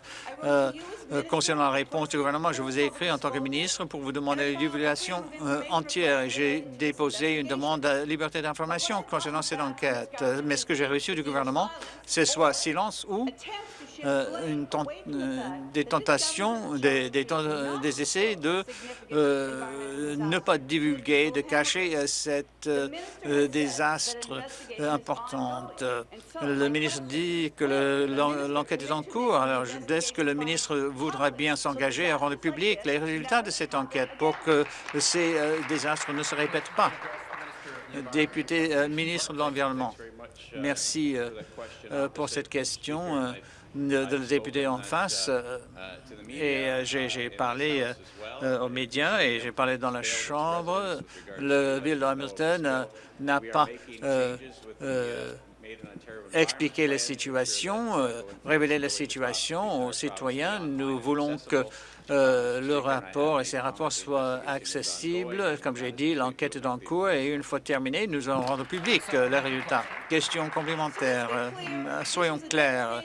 euh, euh, concernant la réponse du gouvernement. Je vous ai écrit en tant que ministre pour vous demander la divulgation euh, entière. J'ai déposé une demande de liberté d'information concernant cette enquête. Mais ce que j'ai reçu du gouvernement, c'est soit silence ou euh, euh, des tentations, des, euh, essais de ne pas divulguer, de cacher cet désastre important. Le ministre dit que le- l'en- l'enquête est en cours. Alors, est-ce que le ministre voudra bien s'engager à rendre public les résultats de cette enquête pour que ces désastres ne se répètent pas? Député, ministre de l'Environnement. Merci pour cette question le député en face. euh, et euh, j'ai parlé euh, euh, aux médias et j'ai parlé dans la Chambre. Le ville de Hamilton euh, n'a pas euh, euh, expliqué la situation, euh, révéler la situation aux citoyens. Nous voulons que euh, le rapport et ces rapports soient accessibles. Comme j'ai dit, l'enquête est en cours et une fois terminée, nous allons rendre public euh, les résultats. Question complémentaire. Euh, soyons clairs.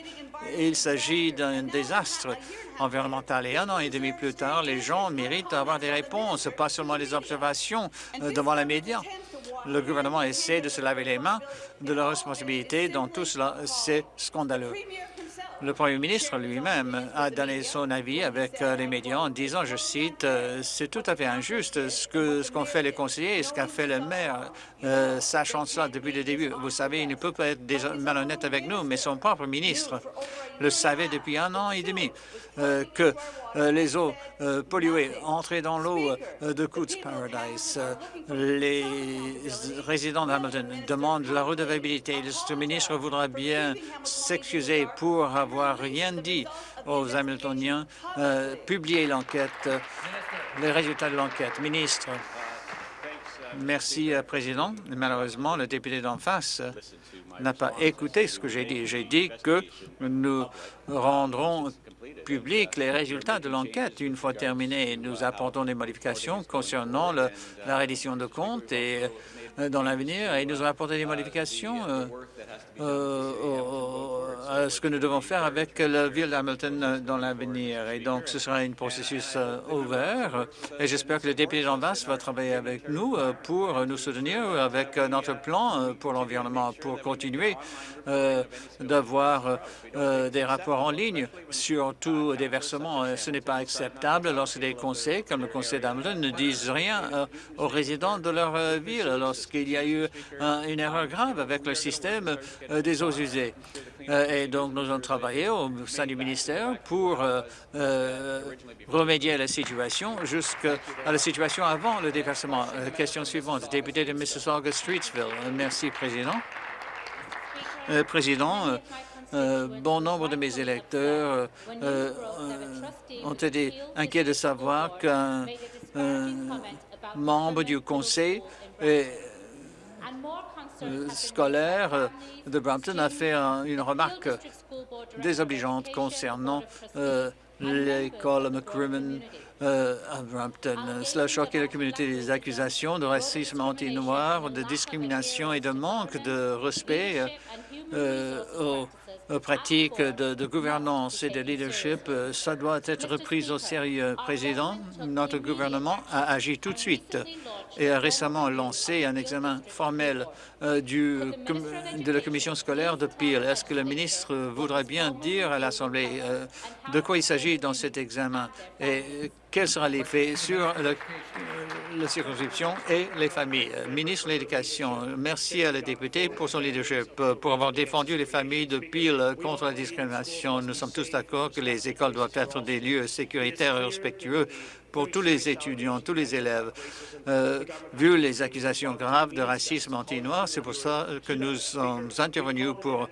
Il s'agit d'un désastre environnemental et un an et demi plus tard, les gens méritent d'avoir des réponses, pas seulement des observations devant les médias. Le gouvernement essaie de se laver les mains de la responsabilité dans tout cela. C'est scandaleux. Le Premier ministre lui-même a donné son avis avec euh, les médias en disant, je cite, euh, c'est tout à fait injuste ce que ce qu'ont fait les conseillers et ce qu'a fait le maire, euh, sachant cela depuis le début. Vous savez, il ne peut pas être malhonnête avec nous, mais son propre ministre le savait depuis un an et demi que euh, les eaux euh, polluées entraient dans l'eau euh, de Coots Paradise. Euh, les résidents d'Hamilton demandent la redevabilité. Le ministre voudra bien s'excuser pour avoir rien dit aux Hamiltoniens, euh, publier l'enquête, euh, les résultats de l'enquête. Ministre, merci, euh, Président. Malheureusement, le député d'en face euh, n'a pas écouté ce que j'ai dit. J'ai dit que nous rendrons public les résultats de l'enquête une fois terminés. Nous apportons des modifications concernant le- la reddition de comptes et euh, dans l'avenir et nous avons apporté des modifications euh, euh, à ce que nous devons faire avec la ville d'Hamilton euh, dans l'avenir. Et donc, ce sera un processus euh, ouvert et j'espère que le député face va travailler avec nous euh, pour nous soutenir avec euh, notre plan euh, pour l'environnement, pour continuer euh, d'avoir euh, des rapports en ligne sur versements. Euh, Ce n'est pas acceptable lorsque des conseils, comme le conseil d'Hamilton, ne disent rien euh, aux résidents de leur euh, ville lorsqu'il y a eu un- une erreur grave avec le système euh, des eaux usées. Euh, et donc, nous avons travaillé au sein du ministère pour euh, euh, remédier à la situation jusqu'à la situation avant le déversement. Question suivante, député de Mississauga-Streetsville. Euh, Merci, Président. Président, bon nombre de mes électeurs ont été inquiets de savoir qu'un un membre du conseil scolaire euh, de Brampton a fait un- une remarque désobligeante concernant euh, l'école McCrimmon euh, à Brampton. Cela a choqué la communauté des accusations de racisme anti-noir, de discrimination et de manque de respect euh, euh, aux pratiques de, gouvernance et de leadership. Euh, Ça doit être pris au sérieux. Président, notre gouvernement a agi tout de suite et a récemment lancé un examen formel euh, de la commission scolaire de Peel. Est-ce que le ministre voudrait bien dire à l'Assemblée euh, de quoi il s'agit dans cet examen? Et euh, quel sera l'effet sur le- euh, la circonscription et les familles? Euh, Ministre de l'Éducation, merci à la députée pour son leadership, euh, pour avoir défendu les familles de Peel contre la discrimination. Nous sommes tous d'accord que les écoles doivent être des lieux sécuritaires et respectueux pour tous les étudiants, tous les élèves. Euh, vu les accusations graves de racisme anti-noir, c'est pour ça que nous sommes intervenus pour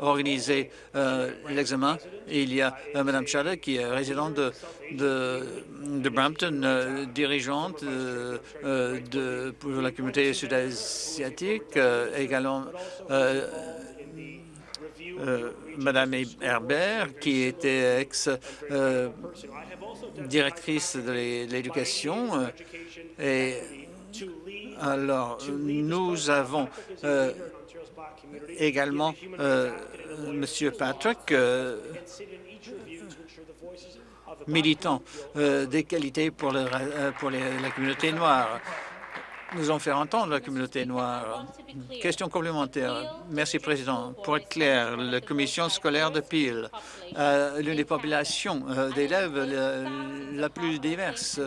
organiser euh, l'examen. Il y a euh, Mme Chada, qui est résidente de, Brampton, dirigeante de, pour la communauté sud-asiatique, également euh, Madame Herbert, qui était de l'é- de l'éducation. euh, Et alors, nous avons euh, également euh, Monsieur Patrick, militant des qualités pour, la communauté noire. Nous allons faire entendre la communauté noire. Question complémentaire. Merci, Président. Pour être clair, la commission scolaire de Peel, euh, l'une des populations euh, d'élèves la, plus diverse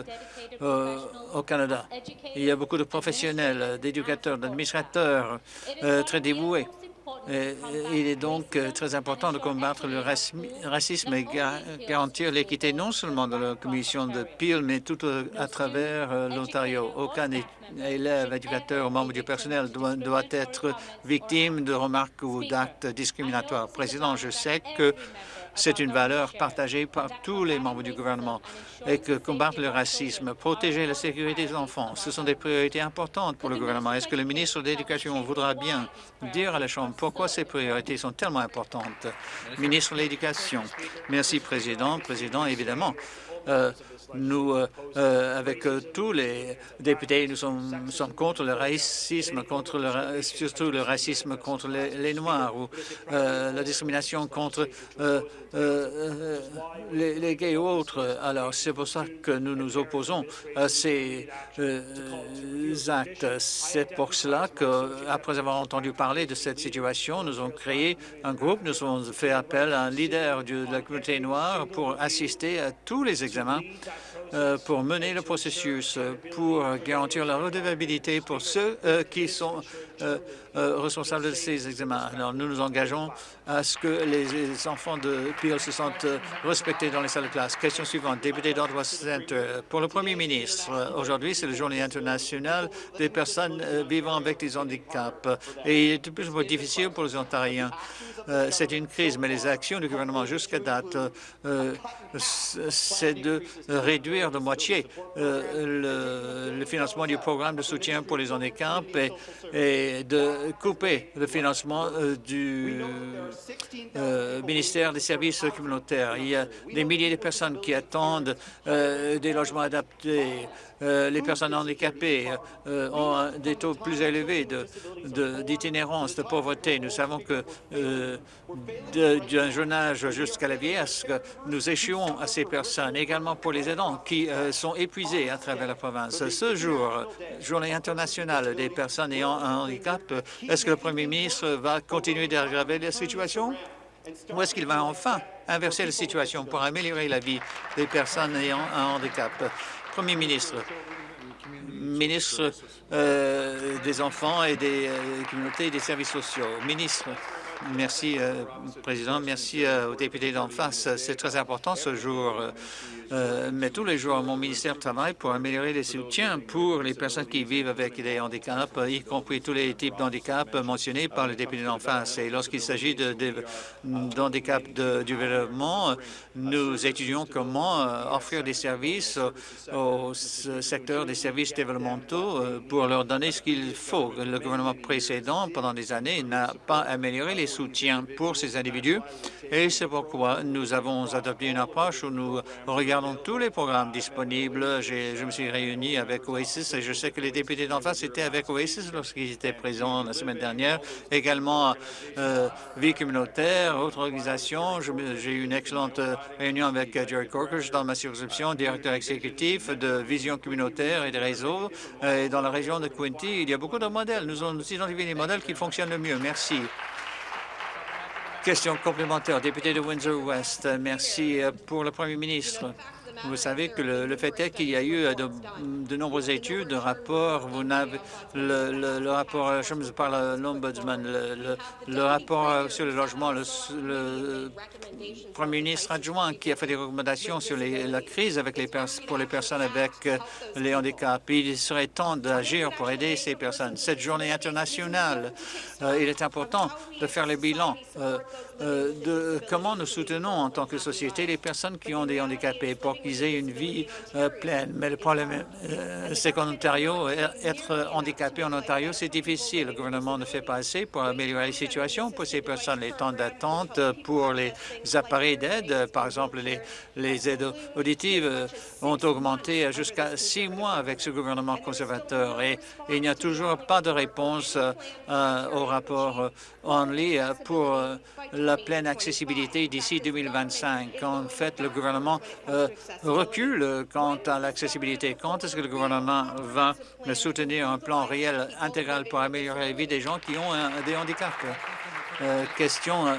euh, au Canada. Il y a beaucoup de professionnels, d'éducateurs, d'administrateurs euh, très dévoués. Et il est donc euh, très important de combattre le racisme- et ga- garantir l'équité non seulement dans la commission de Peel, mais tout euh, à travers euh, l'Ontario. Aucun élève, éducateur ou membre du personnel doit, doit être victime de remarques ou d'actes discriminatoires. Président, je sais que c'est une valeur partagée par tous les membres du gouvernement et que combattre le racisme, protéger la sécurité des enfants, ce sont des priorités importantes pour le gouvernement. Est-ce que le ministre de l'Éducation voudra bien dire à la Chambre pourquoi ces priorités sont tellement importantes? Ministre de l'Éducation. Merci, Président. Président, évidemment, euh, nous, euh, euh, avec euh, tous les députés, nous sommes, contre le racisme, contre le, surtout le racisme contre les, Noirs ou la discrimination contre les, les gays ou autres. Alors, c'est pour ça que nous nous opposons à ces actes. C'est pour cela qu'après avoir entendu parler de cette situation, nous avons créé un groupe, nous avons fait appel à un leader de la communauté noire pour assister à tous les examens pour mener le processus, euh, pour garantir la redevabilité pour ceux euh, qui sont euh, euh, responsables de ces examens. Alors, nous nous engageons à ce que les, enfants de Peel se sentent euh, respectés dans les salles de classe. Question suivante, député d'Ottawa Centre. Pour le Premier ministre, euh, aujourd'hui, c'est la journée internationale des personnes euh, vivant avec des handicaps et il est de plus en plus difficile pour les Ontariens. Euh, c'est une crise, mais les actions du gouvernement jusqu'à date, euh, c'est de réduire de moitié euh, le, financement du programme de soutien pour les handicaps et de couper le financement euh, du euh, ministère des Services communautaires. Il y a des milliers de personnes qui attendent euh, des logements adaptés. Les personnes handicapées ont des taux plus élevés d'itinérance, de, pauvreté. Nous savons que d'un jeune âge jusqu'à la vieillesse, nous échouons à ces personnes, également pour les aidants qui sont épuisés à travers la province. Ce jour, Journée internationale des personnes ayant un handicap, est-ce que le premier ministre va continuer d'aggraver la situation? Ou est-ce qu'il va enfin inverser la situation pour améliorer la vie des personnes ayant un handicap? Premier ministre, ministre euh, des enfants et des euh, communautés et des services sociaux. Ministre, merci, euh, Président. Merci aux députés d'en face. C'est très important ce jour. Euh, mais tous les jours, mon ministère travaille pour améliorer les soutiens pour les personnes qui vivent avec des handicaps, y compris tous les types d'handicaps mentionnés par le député d'en face. Et lorsqu'il s'agit d'handicap de, du développement, nous étudions comment euh, offrir des services au, secteur des services développementaux euh, pour leur donner ce qu'il faut. Le gouvernement précédent, pendant des années, n'a pas amélioré les soutiens pour ces individus et c'est pourquoi nous avons adopté une approche où nous regardons dans tous les programmes disponibles. Je me suis réuni avec Oasis et je sais que les députés d'en face étaient avec Oasis lorsqu'ils étaient présents la semaine dernière. Également, euh, Vie communautaire, autres organisations. J'ai eu une excellente réunion avec Jerry Corker dans ma circonscription, directeur exécutif de Vision communautaire et des réseaux. Et dans la région de Quinty, il y a beaucoup de modèles. Nous avons identifié les modèles qui fonctionnent le mieux. Merci. Question complémentaire, député de Windsor-West. Merci euh, pour le Premier ministre. Vous savez que le, fait est qu'il y a eu euh, de, nombreuses études, de rapports. Vous n'avez le, le, rapport, euh, je me parle l'ombudsman, le, rapport sur le logement, le, premier ministre adjoint qui a fait des recommandations sur la crise avec les pour les personnes avec les handicaps. Il serait temps d'agir pour aider ces personnes. Cette journée internationale, il est important de faire le bilan euh, de comment nous soutenons en tant que société les personnes qui ont des handicapés pour qu'ils aient une vie euh, pleine? Mais le problème, euh, c'est qu'en Ontario, être handicapé en Ontario, c'est difficile. Le gouvernement ne fait pas assez pour améliorer la situation pour ces personnes. Les temps d'attente pour les appareils d'aide, par exemple les, aides auditives, ont augmenté jusqu'à six mois avec ce gouvernement conservateur et, il n'y a toujours pas de réponse au rapport Only pour la pleine accessibilité d'ici 2025. En fait, le gouvernement euh, recule quant à l'accessibilité. Quand est-ce que le gouvernement va soutenir un plan réel intégral pour améliorer la vie des gens qui ont des handicaps? Euh, question euh,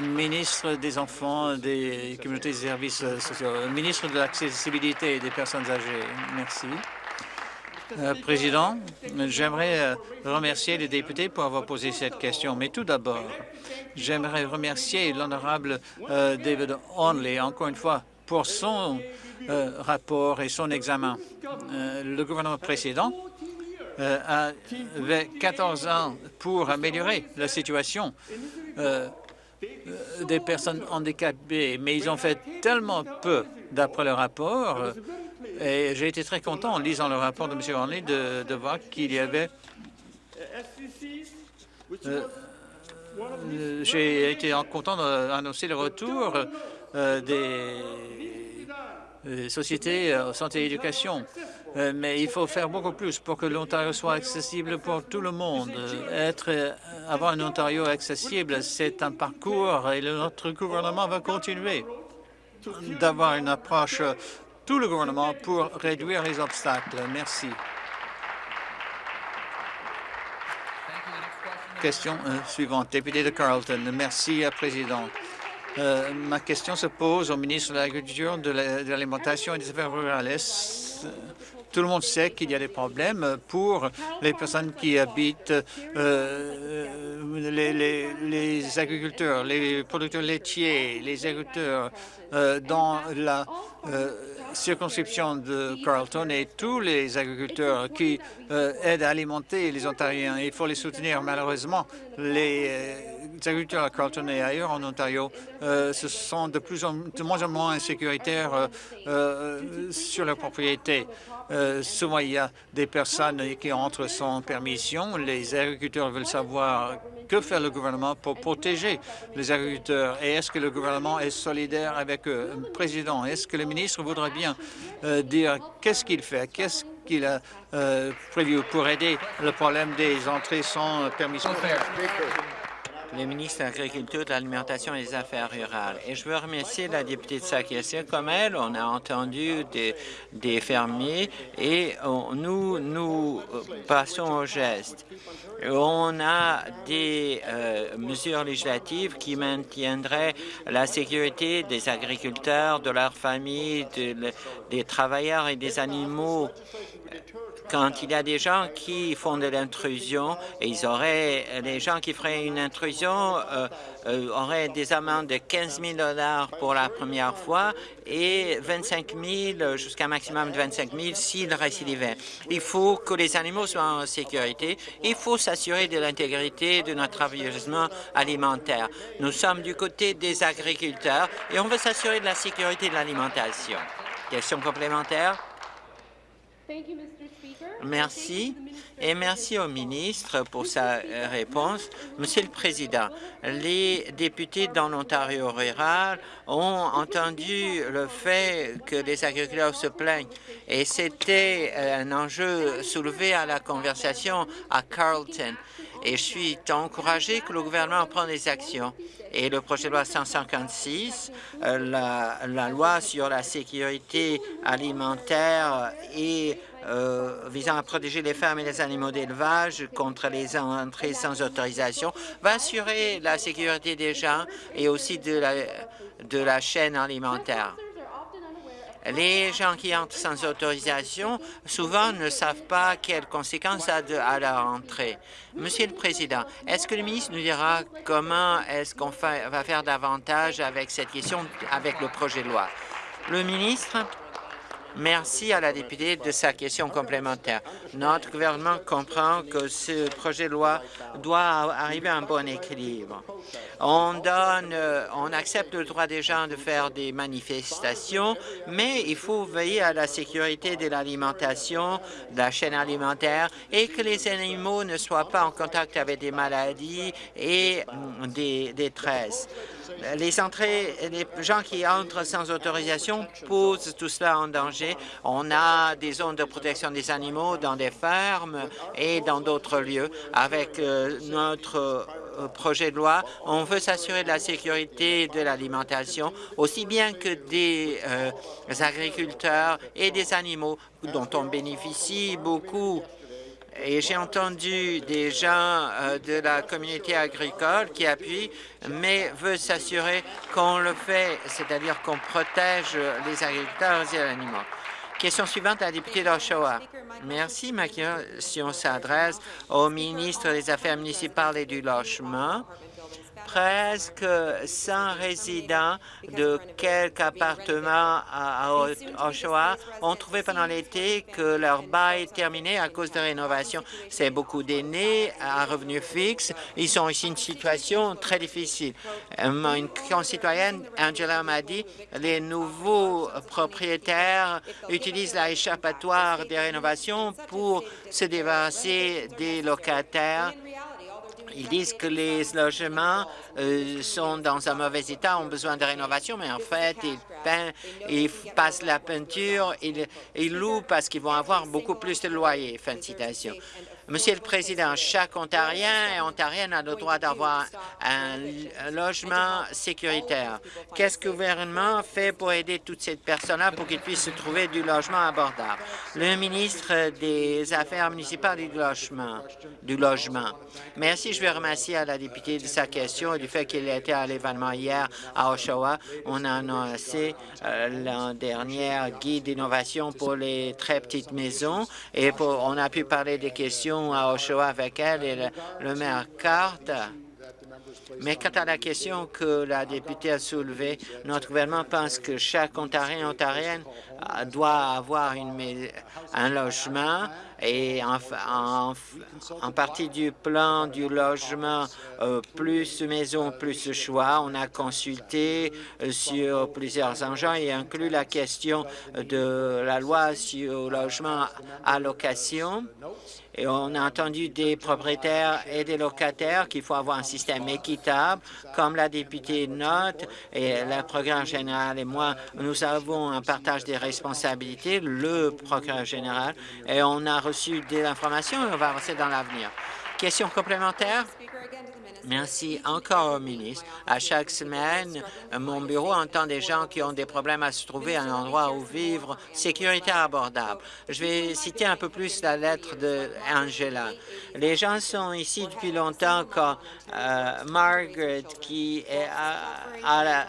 ministre des Enfants, des communautés et services sociaux, ministre de l'accessibilité des personnes âgées. Merci. Président, j'aimerais remercier les députés pour avoir posé cette question, mais tout d'abord, J'aimerais remercier l'honorable euh, David Onley, encore une fois, pour son euh, rapport et son examen. Euh, le gouvernement précédent avait 14 ans pour améliorer la situation des personnes handicapées, mais ils ont fait tellement peu d'après le rapport. Et j'ai été très content en lisant le rapport de M. Onley de, de voir qu'il y avait euh, j'ai été content d'annoncer le retour euh, des sociétés euh, santé et éducation. mais il faut faire beaucoup plus pour que l'Ontario soit accessible pour tout le monde. Être, avoir un Ontario accessible, c'est un parcours et notre gouvernement va continuer d'avoir une approche, tout le gouvernement, pour réduire les obstacles. Merci. Question euh, suivante, député de Carleton. Merci, euh, Président. Euh, ma question se pose au ministre de l'Agriculture, de l'Alimentation et des Affaires rurales. Tout le monde sait qu'il y a des problèmes pour les personnes qui habitent, les, agriculteurs, les producteurs laitiers, les agriculteurs dans la circonscription de Carleton et tous les agriculteurs qui euh, aident à alimenter les Ontariens. Il faut les soutenir. Malheureusement, les euh, agriculteurs à Carlton et ailleurs en Ontario euh, se sont de, plus en, de moins en moins insécuritaires sur leur propriété. Souvent, il y a des personnes qui entrent sans permission. Les agriculteurs veulent savoir que fait le gouvernement pour protéger les agriculteurs? Et est-ce que le gouvernement est solidaire avec eux? Président, est-ce que le ministre voudrait bien euh, dire qu'est-ce qu'il fait, qu'est-ce qu'il a euh, prévu pour aider le problème des entrées sans permission? Le ministre de l'Agriculture, de l'Alimentation et des Affaires rurales. Et je veux remercier la députée de sa question. Comme elle, on a entendu des, fermiers et nous, nous euh, passons au geste. On a des euh, mesures législatives qui maintiendraient la sécurité des agriculteurs, de leurs familles, de- des travailleurs et des animaux quand il y a des gens qui font de l'intrusion, et ils auraient, les gens qui feraient une intrusion euh, euh, auraient des amendes de 15 000 dollars pour la première fois et 25 000 jusqu'à un maximum de 25 000 s'ils récidivaient. Il faut que les animaux soient en sécurité. Il faut s'assurer de l'intégrité de notre approvisionnement alimentaire. Nous sommes du côté des agriculteurs et on veut s'assurer de la sécurité de l'alimentation. Question complémentaire? Merci et merci au ministre pour sa euh, réponse. Monsieur le Président, les députés dans l'Ontario rural ont entendu le fait que les agriculteurs se plaignent et c'était euh, un enjeu soulevé à la conversation à Carleton. Et je suis encouragé que le gouvernement prenne des actions. Et le projet de loi 156, euh, la, la loi sur la sécurité alimentaire et euh, visant à protéger les fermes et les animaux d'élevage contre les entrées sans autorisation, va assurer la sécurité des gens et aussi de la, chaîne alimentaire. Les gens qui entrent sans autorisation, souvent ne savent pas quelles conséquences ça a à leur entrée. Monsieur le Président, est-ce que le ministre nous dira comment est-ce qu'on va faire davantage avec cette question, avec le projet de loi? Le ministre, Merci à la députée de sa question complémentaire. Notre gouvernement comprend que ce projet de loi doit arriver à un bon équilibre. On donne, on accepte le droit des gens de faire des manifestations, mais il faut veiller à la sécurité de l'alimentation, de la chaîne alimentaire, et que les animaux ne soient pas en contact avec des maladies et hum, des détresses. Les entrées, les gens qui entrent sans autorisation posent tout cela en danger. On a des zones de protection des animaux dans des fermes et dans d'autres lieux. Avec euh, notre euh, projet de loi, on veut s'assurer de la sécurité de l'alimentation, aussi bien que des euh, agriculteurs et des animaux dont on bénéficie beaucoup et j'ai entendu des gens euh, de la communauté agricole qui appuient, mais veulent s'assurer qu'on le fait, c'est-à-dire qu'on protège les agriculteurs et les animaux. Question suivante à la députée d'Oshawa. Merci. Ma question s'adresse au ministre des Affaires municipales et du Logement presque 100 résidents de quelques appartements à Oshawa ont trouvé pendant l'été que leur bail est terminé à cause de rénovations. C'est beaucoup d'aînés à revenus fixes. Ils sont ici une situation très difficile. Euh, Une concitoyenne, Angela, m'a dit les nouveaux propriétaires utilisent la échappatoire des rénovations pour se débarrasser des locataires ils disent que les logements euh, sont dans un mauvais état, ont besoin de rénovation, mais en fait, ils peignent, ils passent la peinture, ils, ils louent parce qu'ils vont avoir beaucoup plus de loyers. Fin de citation. Monsieur le Président, chaque Ontarien et Ontarienne a le droit d'avoir un, logement sécuritaire. Qu'est-ce que le gouvernement fait pour aider toutes ces personnes-là pour qu'ils puissent se trouver du logement abordable? Le ministre des Affaires municipales et du logement. Merci, je vais remercier à la députée de sa question et du fait qu'elle était à l'événement hier à Oshawa. On a annoncé euh, l'an dernier guide d'innovation pour les très petites maisons et pour, on a pu parler des questions à Oshawa avec elle et le, maire Carter. Mais quant à la question que la députée a soulevée, notre gouvernement pense que chaque Ontarien et Ontarienne euh, doit avoir un logement et en, partie du plan du logement, euh, plus maison, plus choix. On a consulté euh, sur plusieurs engins et inclut la question de la loi sur le logement à location. Et on a entendu des propriétaires et des locataires qu'il faut avoir un système équitable, comme la députée note et le procureur général et moi, nous avons un partage des responsabilités, le procureur général, et on a reçu de l'information et on va avancer dans l'avenir. Question complémentaire? Merci encore au ministre. À chaque semaine, mon bureau entend des gens qui ont des problèmes à se trouver à un endroit où vivre sécuritaire abordable. Je vais citer un peu plus la lettre d'Angela. Les gens sont ici depuis longtemps quand euh, Margaret, qui est à, à la,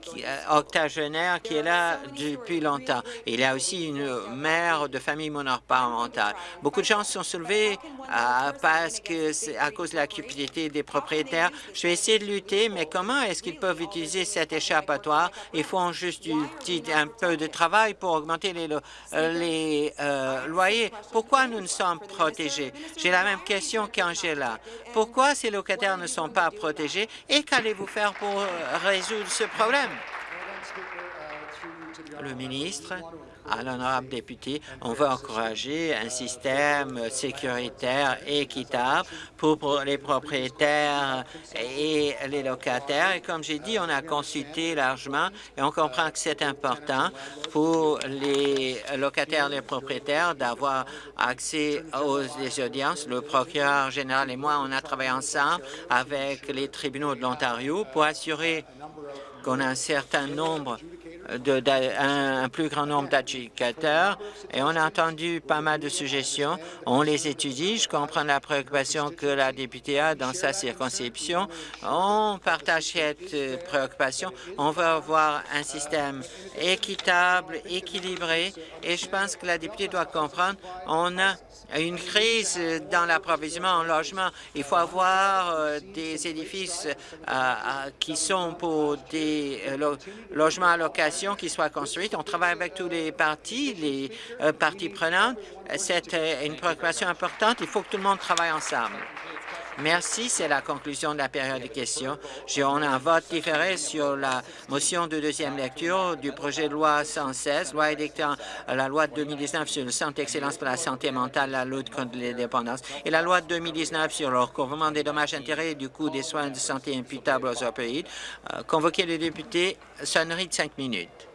qui, euh, octogénaire qui est là depuis longtemps. Il y a aussi une mère de famille monoparentale. Beaucoup de gens se sont soulevés euh, parce que à cause de la cupidité des propriétaires. Je vais essayer de lutter, mais comment est-ce qu'ils peuvent utiliser cet échappatoire? Ils font juste un peu de travail pour augmenter les, les euh, loyers. Pourquoi nous ne sommes protégés? J'ai la même question qu'Angela. Pourquoi ces locataires ne sont pas protégés? Et qu'allez-vous faire pour résoudre ce problème? Le ministre, à l'honorable député, on veut encourager un système sécuritaire équitable pour les propriétaires et les locataires. Et comme j'ai dit, on a consulté largement et on comprend que c'est important pour les locataires et les propriétaires d'avoir accès aux audiences. Le procureur général et moi, on a travaillé ensemble avec les tribunaux de l'Ontario pour assurer qu'on a un certain nombre de, un, un, plus grand nombre d'adjudicateurs et on a entendu pas mal de suggestions. On les étudie. Je comprends la préoccupation que la députée a dans sa circonscription. On partage cette préoccupation. On veut avoir un système équitable, équilibré et je pense que la députée doit comprendre on a une crise dans l'approvisionnement en logement. Il faut avoir euh, des édifices euh, euh, qui sont pour des lo logements à location qui soient construits. On travaille avec tous les partis, les euh, parties prenantes. C'est une préoccupation importante. Il faut que tout le monde travaille ensemble. Merci. C'est la conclusion de la période de questions. On a un vote différé sur la motion de deuxième lecture du projet de loi 116, loi édictant la loi de 2019 sur le centre d'excellence pour la santé mentale, la lutte contre les dépendances, et la loi de 2019 sur le recouvrement des dommages intérêts du coût des soins de santé imputables aux opioïdes. Euh, convoquer les députés, sonnerie de cinq minutes.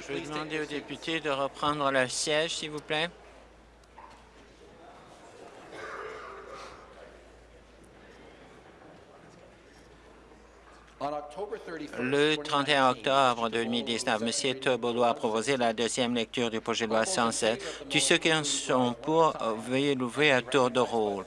Je vais demander aux députés de reprendre leur siège, s'il vous plaît. Le 31 octobre 2019, M. Tobolo a proposé la deuxième lecture du projet de loi 107. Tous ceux qui en sont pour, veuillez l'ouvrir à tour de rôle.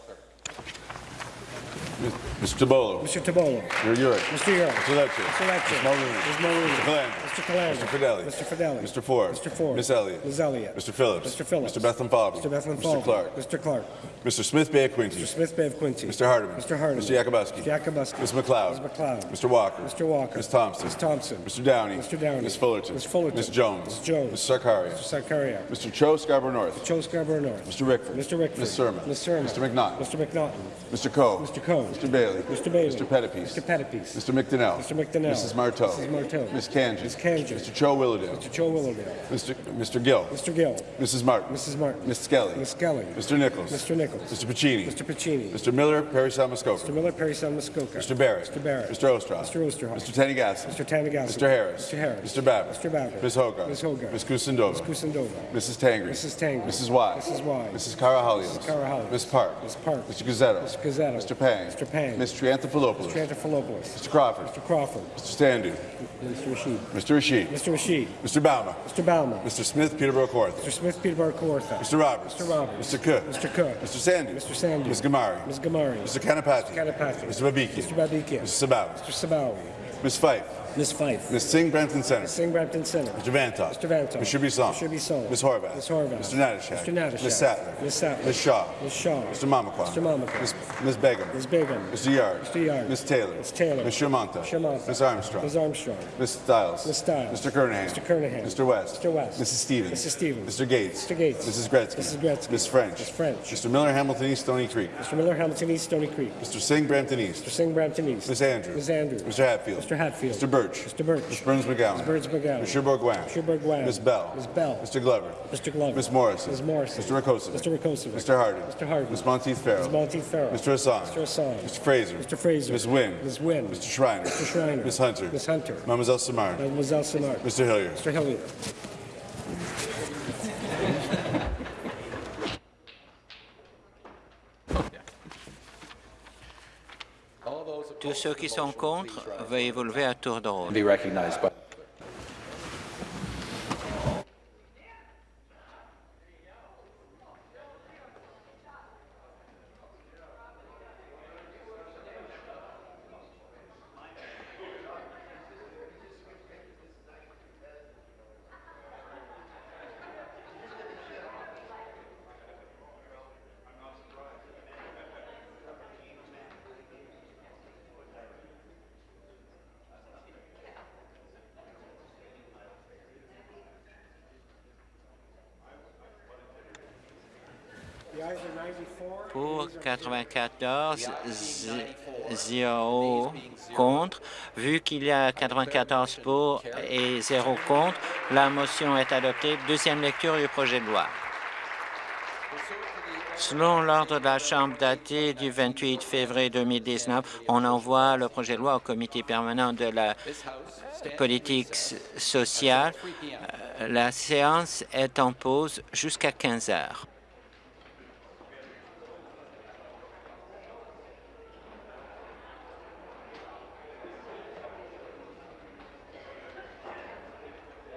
Mr. Tabolo. Mr. Tabolo. Mr. Urick. Mr. Urick. Mr. Lecter. Mr. Lecter. Ms. Mulrooney. Ms. Mulrooney. Mr. Calandra. Mr. Calandra. Mr. Fidelli. Mr. Fidelli. Mr. Ford. Mr. Ford. Miss Elliott. Ms. Elliott. Mr. Phillips. Mr. Phillips. Mr. Bethlehem Falvey. Mr. Bethlehem Mr. Clark. Mr. Clark. Mr. Smith Bay of Quinte. Mr. Smith Bay of Quincy. Mr. Hardeman. Mr. Hardeman. Mr. Yakubowski. Mr. Yakubowski. Ms. McLeod. Ms. McLeod. Mr. Walker. Mr. Walker. Ms. Thompson. Ms. Thompson. Mr. Downey. Mr. Downey. Ms. Fullerton. Ms. Fullerton. Ms. Jones. Ms. Jones. Ms. Sarkaria. Mr. Sarkaria. Mr. Cho Scarborough North. Joe Scarborough North. Mr. Rickford. Mr. Rickford. Ms. Sermon. Ms. Sermon. Mr. McNaughton. Mr. McNaughton. Mr. Coe. Mr. Coe. Mr. Bailey. Mr. Bailey. Mr. Pettipies. Mr. Pettipies. Mr. McDonnell. Mr. McDonnell. Mrs. Marteau. Mrs. Marteau. Ms. Kanji. Ms. Kanji. Mr. Cho Willowdale. Mr. Joe Willowdale. Mr. Mr. Gill. Mr. Gill. Mrs. Martin. Mrs. Martin. Ms. Skelly. Ms. Skelly. Mr. Nichols. Mr. Nichols. Mr. Pacini. Mr. Pacini. Mr. Miller, Perry Salmuskoka. Mr. Miller, Perry San Muskoka. Mr. Barrett. Mr. Barrett. Mr. Ostroff. Mr. Osterhoff. Mr. Tanigassi. Mr. Tanigassi. Mr. Harris. Mr. Harris. Mr. Babbitt. Mr. Babbitt. Ms. Hogarth. Ms. Hogarth. Ms. Kusindova. Ms. Kusindova. Mrs. Tangri. Mrs. Tangri. Mrs. Wise. Mrs. Wise. Mrs. Carahalios. Mrs. Carahalios. Ms. Park. Ms. Park. Mr. Gazzetto. Mr. Gazzetto. Mr. Pang. Mr. Pang. Ms. Triantafilopoulos. Trantafilopoulos. Mr. Crawford. Mr. Crawford. Mr. Standu. Mr. Rashid. Mr. Rashid. Mr. Rashid. Mr. Bauma. Mr. Baumer. Mr. Smith, Peterborough Court. Mr. Smith, Peterborough Kawartha. Mr. Roberts. Mr. Roberts. Mr. Cook. Mr. Cook. Mr. Sandu. Mr. Sandu. Ms. Gamari. Ms. Gamari. Mr. Kanapati. Kanapati. Mr. Babiki. Mr. Babikian. Mr. Sabawi. Mr. Sabawi. Ms. Fife. Ms. Fife. Ms. Singh, Brampton Center. Singh Brampton Center. Mr. Vantoff. Mr. Vantoff. Mr. Bisson. Mr. Bisson. Ms. Horvath. Ms. Horvath. Mr. Natashak. Mr. Natashak. Ms. Sattler. Ms. Sattler. Ms. Shaw. Ms. Shaw. Mr. Mamakwa. Mr. Mamakwa. Ms. Ms. Begum. Ms. Begum. Mr. Yard. Mr. Yard. Ms. Taylor. Ms. Taylor. Ms. Shermanta. Shermanta. Ms. Armstrong. Ms. Armstrong. Ms. Stiles. Ms. Stiles. Mr. Kernahan. Mr. Kernahan. Mr. West. Mr. West. Mrs. Stevens. Mrs. Stevens. Mr. Gates. Mr. Gates. Mrs. Gretzky. Mrs. Gretzky. Ms. French. Ms. French. Mr. Miller, Hamilton East, Stony Creek. Mr. Miller, Hamilton East, Stony Creek. Mr. Singh, Brampton East. Mr. Singh, Brampton East. Ms. Andrews. Ms. Andrews. Mr. Hatfield. Mr. Hatfield. Mr. Birch. Mr. Birch. Ms. Burns McGowan. Ms. Burns McGowan. Mr. Bourguin. Mr. Bourguin. Ms. Bell. Ms. Bell. Mr. Glover. Mr. Glover. Ms. Morrison. Ms. Morrison. Mr. Rakosovic. Mr. Rakosovic. Mr. Harden. Mr. Harden. Ms. Monteith Farrell. Ms. Monteith Farrell. Mr. Hassan. Mr. Hassan. Mr. Fraser. Mr. Fraser. Ms. Wynn. Ms. Wynn. Mr. Schreiner. Mr. Schreiner. Ms. Hunter. Ms. Hunter. Mademoiselle Samard. Mademoiselle Sinard. Mr. Hillier. Mr. Hilliard. Tous ceux qui sont contre, veuillez vous lever à tour de rôle. 94, 0 contre. Vu qu'il y a 94 pour et 0 contre, la motion est adoptée. Deuxième lecture du projet de loi. Selon l'ordre de la Chambre daté du 28 février 2019, on envoie le projet de loi au comité permanent de la politique sociale. La séance est en pause jusqu'à 15 heures.